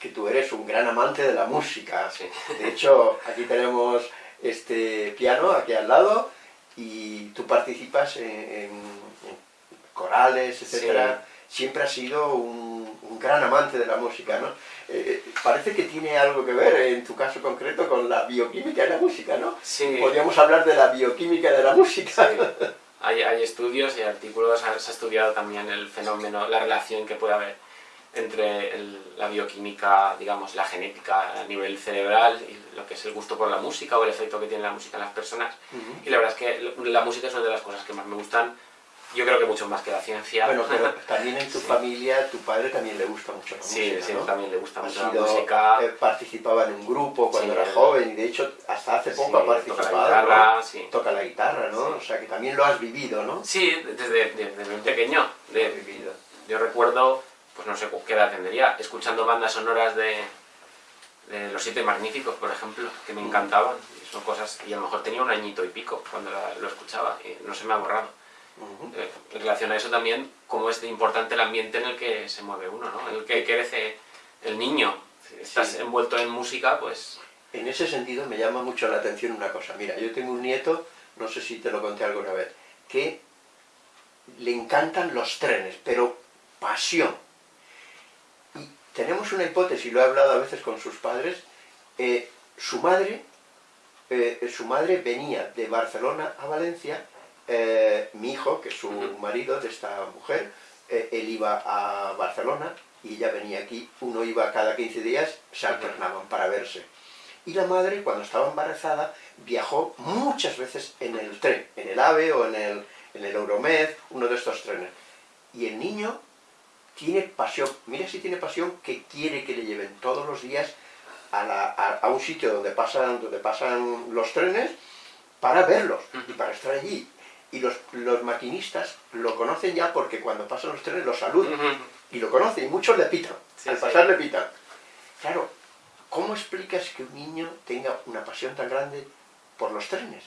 que tú eres un gran amante de la música. De hecho, aquí tenemos este piano aquí al lado y tú participas en, corales, etcétera. Siempre has sido un, gran amante de la música, ¿no? Eh, parece que tiene algo que ver, en tu caso concreto, con la bioquímica de la música, ¿no? Sí. Podríamos hablar de la bioquímica de la música. Hay, hay, estudios y artículos, se ha estudiado también el fenómeno, la relación que puede haber entre la bioquímica, digamos, la genética a nivel cerebral y lo que es el gusto por la música o el efecto que tiene la música en las personas. Y la verdad es que la música es una de las cosas que más me gustan yo creo que mucho más que la ciencia. Bueno, pero *laughs* también en tu familia, tu padre también le gusta mucho la música, Sí, también le gusta mucho la música. Participaba en un grupo cuando era joven y de hecho hasta hace poco ha participado. Toca la guitarra, sí. Toca la guitarra, ¿no? O sea que también lo has vivido, ¿no? Sí, desde, desde muy pequeño. De, vivido. Yo recuerdo, pues no sé qué edad tendría, escuchando bandas sonoras de, de Los Siete Magníficos, por ejemplo, que me mm. encantaban. Son cosas, y a lo mejor tenía un añito y pico cuando lo escuchaba, y no se me ha borrado. Eh, en relación a eso también, cómo es importante el ambiente en el que se mueve uno, ¿no? En el que crece el niño. Si estás envuelto en música, pues... En ese sentido me llama mucho la atención una cosa. Mira, yo tengo un nieto, no sé si te lo conté alguna vez, que le encantan los trenes, pero pasión. Y tenemos una hipótesis, lo he hablado a veces con sus padres, eh, su madre, eh, su madre venía de Barcelona a Valencia eh, mi hijo, que es su marido de esta mujer, eh, él iba a Barcelona y ella venía aquí, uno iba cada 15 días, se alternaban para verse. Y la madre, cuando estaba embarazada, viajó muchas veces en el tren, en el AVE o en el, en el Euromed, uno de estos trenes. Y el niño tiene pasión, mira si tiene pasión, que quiere que le lleven todos los días a, a un sitio donde pasan, donde pasan los trenes para verlos y para estar allí y los, los, maquinistas lo conocen ya porque cuando pasan los trenes los saludan. Y lo conocen, y muchos le pitan. Al pasar le pitan. Claro, ¿cómo explicas que un niño tenga una pasión tan grande por los trenes?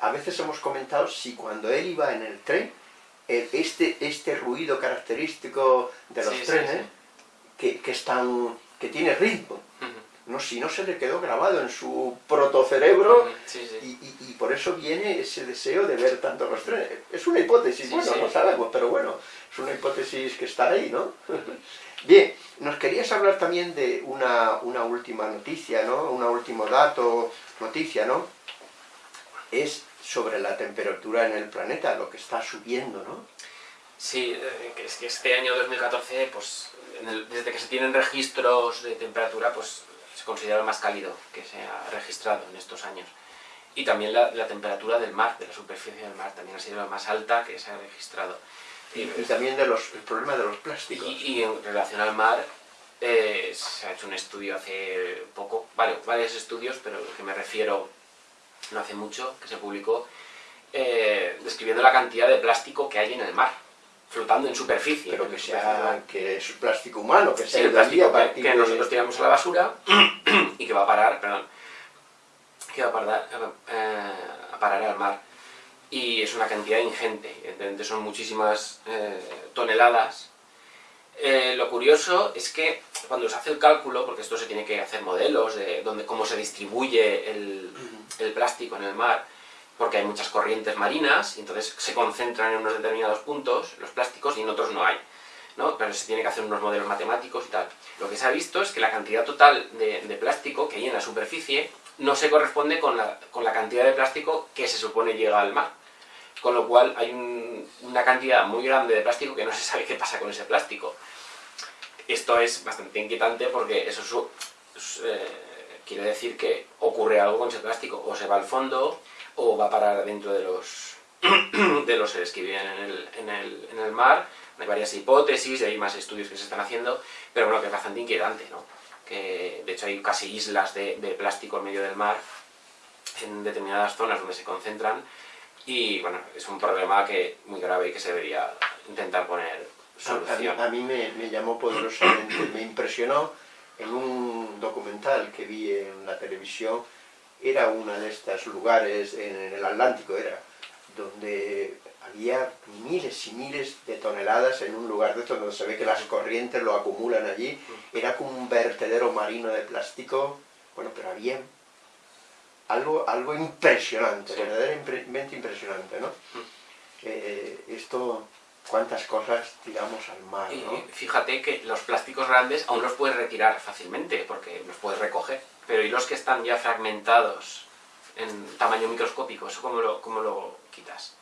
A veces hemos comentado si cuando él iba en el tren, este, este ruido característico de los trenes, que, que, que tiene ritmo, no, si no se le quedó grabado en su protocerebro Y, por eso viene ese deseo de ver tanto los trenes. Es una hipótesis, bueno, no sabemos, pero bueno, es una hipótesis que está ahí, ¿no? *laughs* Bien, nos querías hablar también de una, una última noticia, ¿no? Un último dato, noticia, ¿no? Es sobre la temperatura en el planeta, lo que está subiendo, ¿no? Sí, eh, que es que este año 2014, pues, desde que se tienen registros de temperatura, pues se considera el más cálido que se ha registrado en estos años. Y también la, temperatura del mar, de la superficie del mar, también ha sido la más alta que se ha registrado. Y, también de los, el problema de los plásticos. Y, en relación al mar, eh, se ha hecho un estudio hace poco, vale, varios estudios, pero lo que me refiero no hace mucho, que se publicó, eh, describiendo la cantidad de plástico que hay en el mar flotando en superficie. Pero que sea que es plástico humano, que sea el plástico que, nosotros tiramos a la basura *clears throat* y que va a parar, perdón, que va a parar, eh, a parar al mar. Y es una cantidad ingente, evidentemente son muchísimas eh, toneladas. Eh, lo curioso es que cuando se hace el cálculo, porque esto se tiene que hacer modelos de dónde, cómo se distribuye el, el plástico en el mar, porque hay muchas corrientes marinas, y entonces se concentran en unos determinados puntos los plásticos y en otros no hay. ¿no? Pero se tiene que hacer unos modelos matemáticos y tal. Lo que se ha visto es que la cantidad total de, plástico que hay en la superficie no se corresponde con la, con la, cantidad de plástico que se supone llega al mar. Con lo cual hay una cantidad muy grande de plástico que no se sabe qué pasa con ese plástico. Esto es bastante inquietante porque eso eh, quiere decir que ocurre algo con ese plástico. O se va al fondo, o va a parar dentro de los, *clears throat* de los seres que viven en el, en, el, en el, mar. Hay varias hipótesis, y hay más estudios que se están haciendo, pero bueno, que es bastante inquietante, ¿no? Que de hecho hay casi islas de, de plástico en medio del mar, en determinadas zonas donde se concentran, y bueno, es un problema que muy grave y que se debería intentar poner solución. A, mí, me, me, llamó poderosamente, me impresionó en un documental que vi en la televisión era uno de estos lugares en el Atlántico, era, donde había miles y miles de toneladas en un lugar de estos donde se ve que las corrientes lo acumulan allí, era como un vertedero marino de plástico, bueno, pero había algo, algo impresionante, verdaderamente impresionante, ¿no? Eh, esto, cuántas cosas tiramos al mar, ¿no? fíjate que los plásticos grandes aún los puedes retirar fácilmente, porque los puedes recoger pero ¿y los que están ya fragmentados en tamaño microscópico? ¿Eso cómo lo, cómo lo quitas?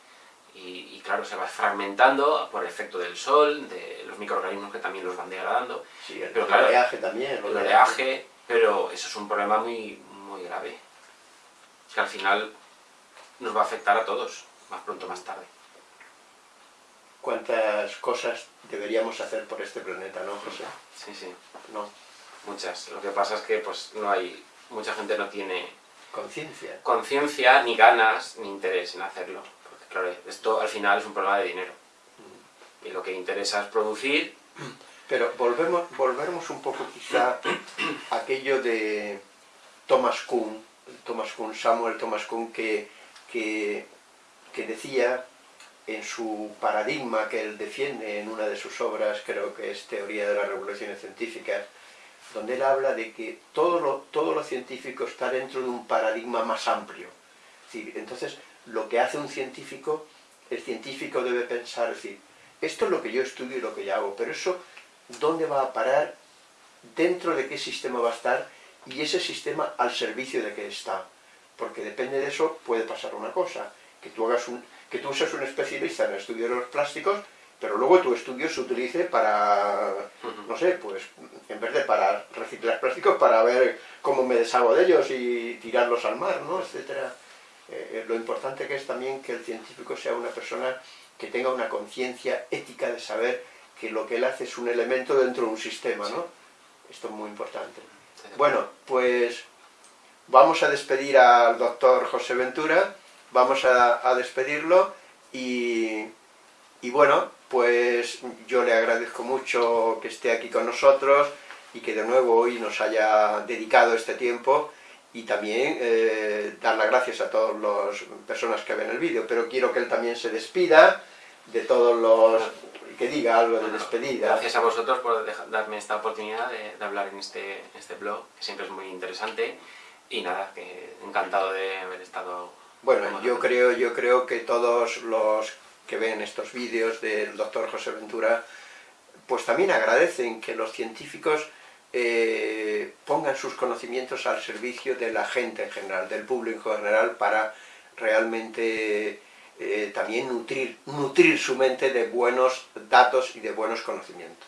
Y, claro, se va fragmentando por efecto del sol, de los microorganismos que también los van degradando. Sí, el oleaje también. El oleaje, pero eso es un problema muy, muy grave. Que al final nos va a afectar a todos, más pronto o más tarde. ¿Cuántas cosas deberíamos hacer por este planeta, no, José? Sí, sí. No. Muchas. Lo que pasa es que pues no hay... Mucha gente no tiene... Conciencia. Conciencia, ni ganas, ni interés en hacerlo. Porque claro, esto al final es un problema de dinero. Mm. Y lo que interesa es producir... Pero volvemos, volvemos un poco quizá a aquello de Thomas Kuhn, Thomas Kuhn, Samuel Thomas Kuhn, que, que, que decía en su paradigma que él defiende en una de sus obras, creo que es Teoría de las Revoluciones Científicas, donde él habla de que todo lo, científico está dentro de un paradigma más amplio. entonces, lo que hace un científico, el científico debe pensar, decir, esto es lo que yo estudio y lo que yo hago, pero eso, ¿dónde va a parar? ¿Dentro de qué sistema va a estar? Y ese sistema al servicio de qué está. Porque depende de eso puede pasar una cosa, que tú hagas que tú seas un especialista en el estudio de los plásticos, pero luego tu estudio se utilice para, no sé, pues en vez de para reciclar plásticos, para ver cómo me deshago de ellos y tirarlos al mar, ¿no? etcétera. Eh, eh, lo importante que es también que el científico sea una persona que tenga una conciencia ética de saber que lo que él hace es un elemento dentro de un sistema, ¿no? Esto es muy importante. Bueno, pues vamos a despedir al doctor José Ventura, vamos a, despedirlo y, y, bueno, pues yo le agradezco mucho que esté aquí con nosotros y que de nuevo hoy nos haya dedicado este tiempo y también eh, dar las gracias a todas las personas que ven el vídeo, pero quiero que él también se despida de todos los... que diga algo de despedida. Gracias a vosotros por darme esta oportunidad de, hablar en este, este blog, que siempre es muy interesante, y nada, que encantado de haber estado bueno, yo creo, yo creo que todos los que ven estos vídeos del doctor José Ventura, pues también agradecen que los científicos eh, pongan sus conocimientos al servicio de la gente en general, del público en general, para realmente eh, también nutrir, nutrir su mente de buenos datos y de buenos conocimientos.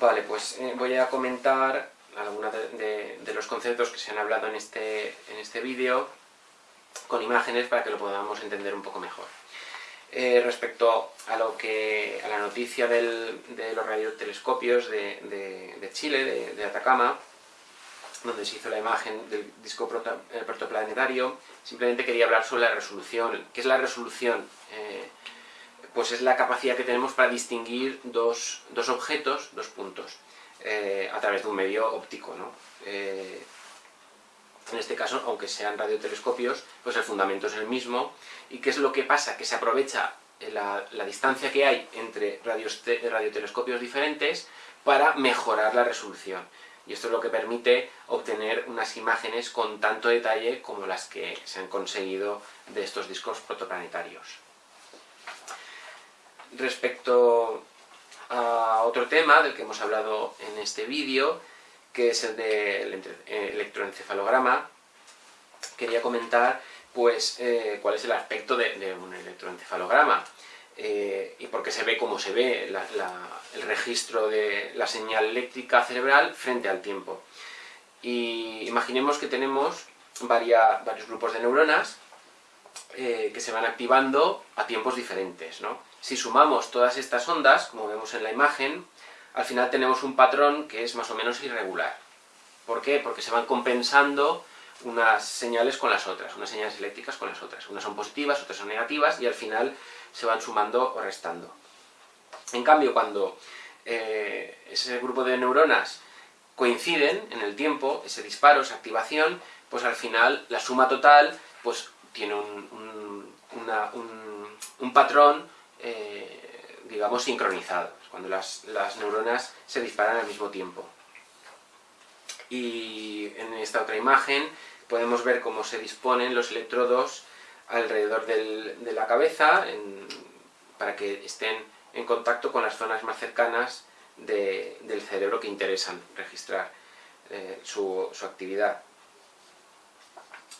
Vale, pues eh, voy a comentar algunos de, los conceptos que se han hablado en este, en este vídeo con imágenes para que lo podamos entender un poco mejor. Eh, respecto a lo que a la noticia del, de los radiotelescopios de, de, Chile, de, Atacama, donde se hizo la imagen del disco eh, protoplanetario, simplemente quería hablar sobre la resolución. ¿Qué es la resolución? Eh, pues es la capacidad que tenemos para distinguir dos, dos objetos, dos puntos. A través de un medio óptico. ¿no? En este caso, aunque sean radiotelescopios, pues el fundamento es el mismo. ¿Y qué es lo que pasa? Que se aprovecha la, distancia que hay entre radiotelescopios diferentes para mejorar la resolución. Y esto es lo que permite obtener unas imágenes con tanto detalle como las que se han conseguido de estos discos protoplanetarios. Respecto a otro tema del que hemos hablado en este vídeo, que es el del eh, electroencefalograma. Quería comentar pues eh, cuál es el aspecto de, un electroencefalograma eh, y por qué se ve como se ve el registro de la señal eléctrica cerebral frente al tiempo. Y imaginemos que tenemos varios grupos de neuronas que se van activando a tiempos diferentes. ¿no? Si sumamos todas estas ondas, como vemos en la imagen, al final tenemos un patrón que es más o menos irregular. ¿Por qué? Porque se van compensando unas señales con las otras, unas señales eléctricas con las otras. Unas son positivas, otras son negativas, y al final se van sumando o restando. En cambio, cuando eh, ese grupo de neuronas coinciden en el tiempo, ese disparo, esa activación, pues al final la suma total pues tiene un, patrón eh, digamos, sincronizados, cuando las, neuronas se disparan al mismo tiempo. Y en esta otra imagen podemos ver cómo se disponen los electrodos alrededor de la cabeza para que estén en contacto con las zonas más cercanas del cerebro que interesan registrar eh, su, su actividad.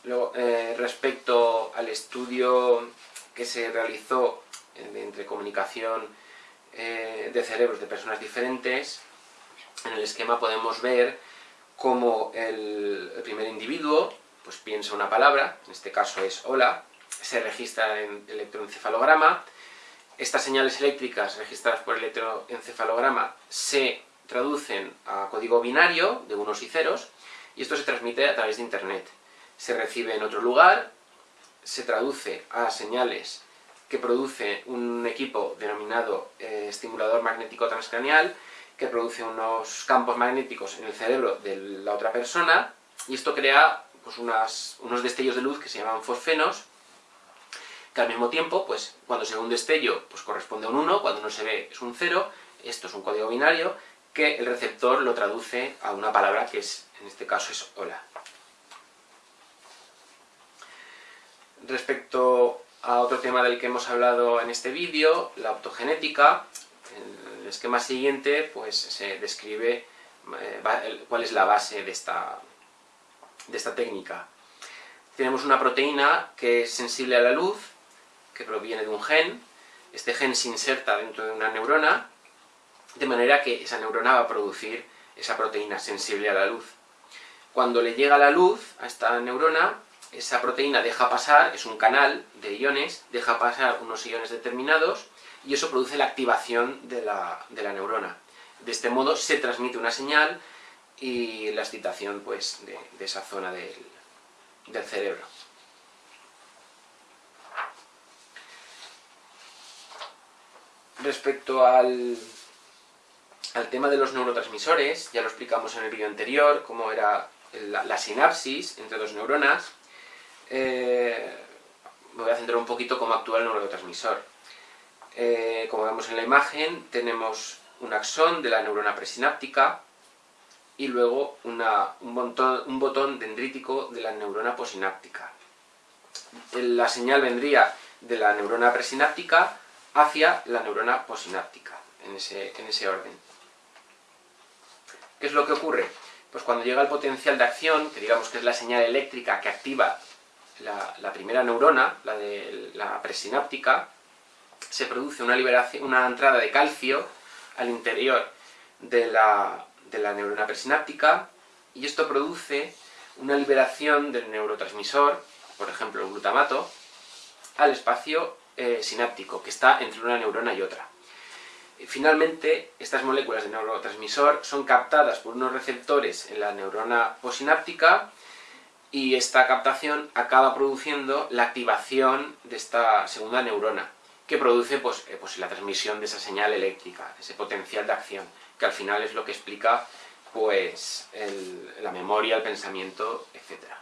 Luego, eh, respecto al estudio que se realizó entre comunicación de cerebros de personas diferentes, en el esquema podemos ver cómo el, primer individuo pues piensa una palabra, en este caso es hola, se registra en electroencefalograma, estas señales eléctricas registradas por electroencefalograma se traducen a código binario de unos y ceros y esto se transmite a través de internet. Se recibe en otro lugar, se traduce a señales que produce un equipo denominado eh, estimulador magnético transcranial que produce unos campos magnéticos en el cerebro de la otra persona y esto crea pues, unos destellos de luz que se llaman fosfenos que al mismo tiempo, pues cuando se ve un destello, pues corresponde a un 1, cuando no se ve es un 0, esto es un código binario, que el receptor lo traduce a una palabra que es, en este caso es hola. Respecto a otro tema del que hemos hablado en este vídeo, la optogenética, en el esquema siguiente pues se describe eh, cuál es la base de esta, de esta técnica. Tenemos una proteína que es sensible a la luz, que proviene de un gen, este gen se inserta dentro de una neurona, de manera que esa neurona va a producir esa proteína sensible a la luz. Cuando le llega la luz a esta neurona, esa proteína deja pasar, es un canal de iones, deja pasar unos iones determinados, y eso produce la activación de la, neurona. De este modo se transmite una señal y la excitación pues, de, esa zona del cerebro. Respecto al, al tema de los neurotransmisores, ya lo explicamos en el vídeo anterior, cómo era la, sinapsis entre dos neuronas. Eh, voy a centrar un poquito cómo actúa el neurotransmisor. Eh, como vemos en la imagen, tenemos un axón de la neurona presináptica y luego un, botón dendrítico de la neurona posináptica. La señal vendría de la neurona presináptica hacia la neurona posináptica, en ese orden. ¿Qué es lo que ocurre? Pues cuando llega el potencial de acción, que digamos que es la señal eléctrica que activa la, primera neurona, la de la presináptica, se produce una, liberación, una entrada de calcio al interior de la, de la neurona presináptica y esto produce una liberación del neurotransmisor, por ejemplo el glutamato, al espacio eh, sináptico, que está entre una neurona y otra. Finalmente, estas moléculas de neurotransmisor son captadas por unos receptores en la neurona posináptica y esta captación acaba produciendo la activación de esta segunda neurona, que produce pues, eh, pues, la transmisión de esa señal eléctrica, ese potencial de acción, que al final es lo que explica pues, la memoria, el pensamiento, etc.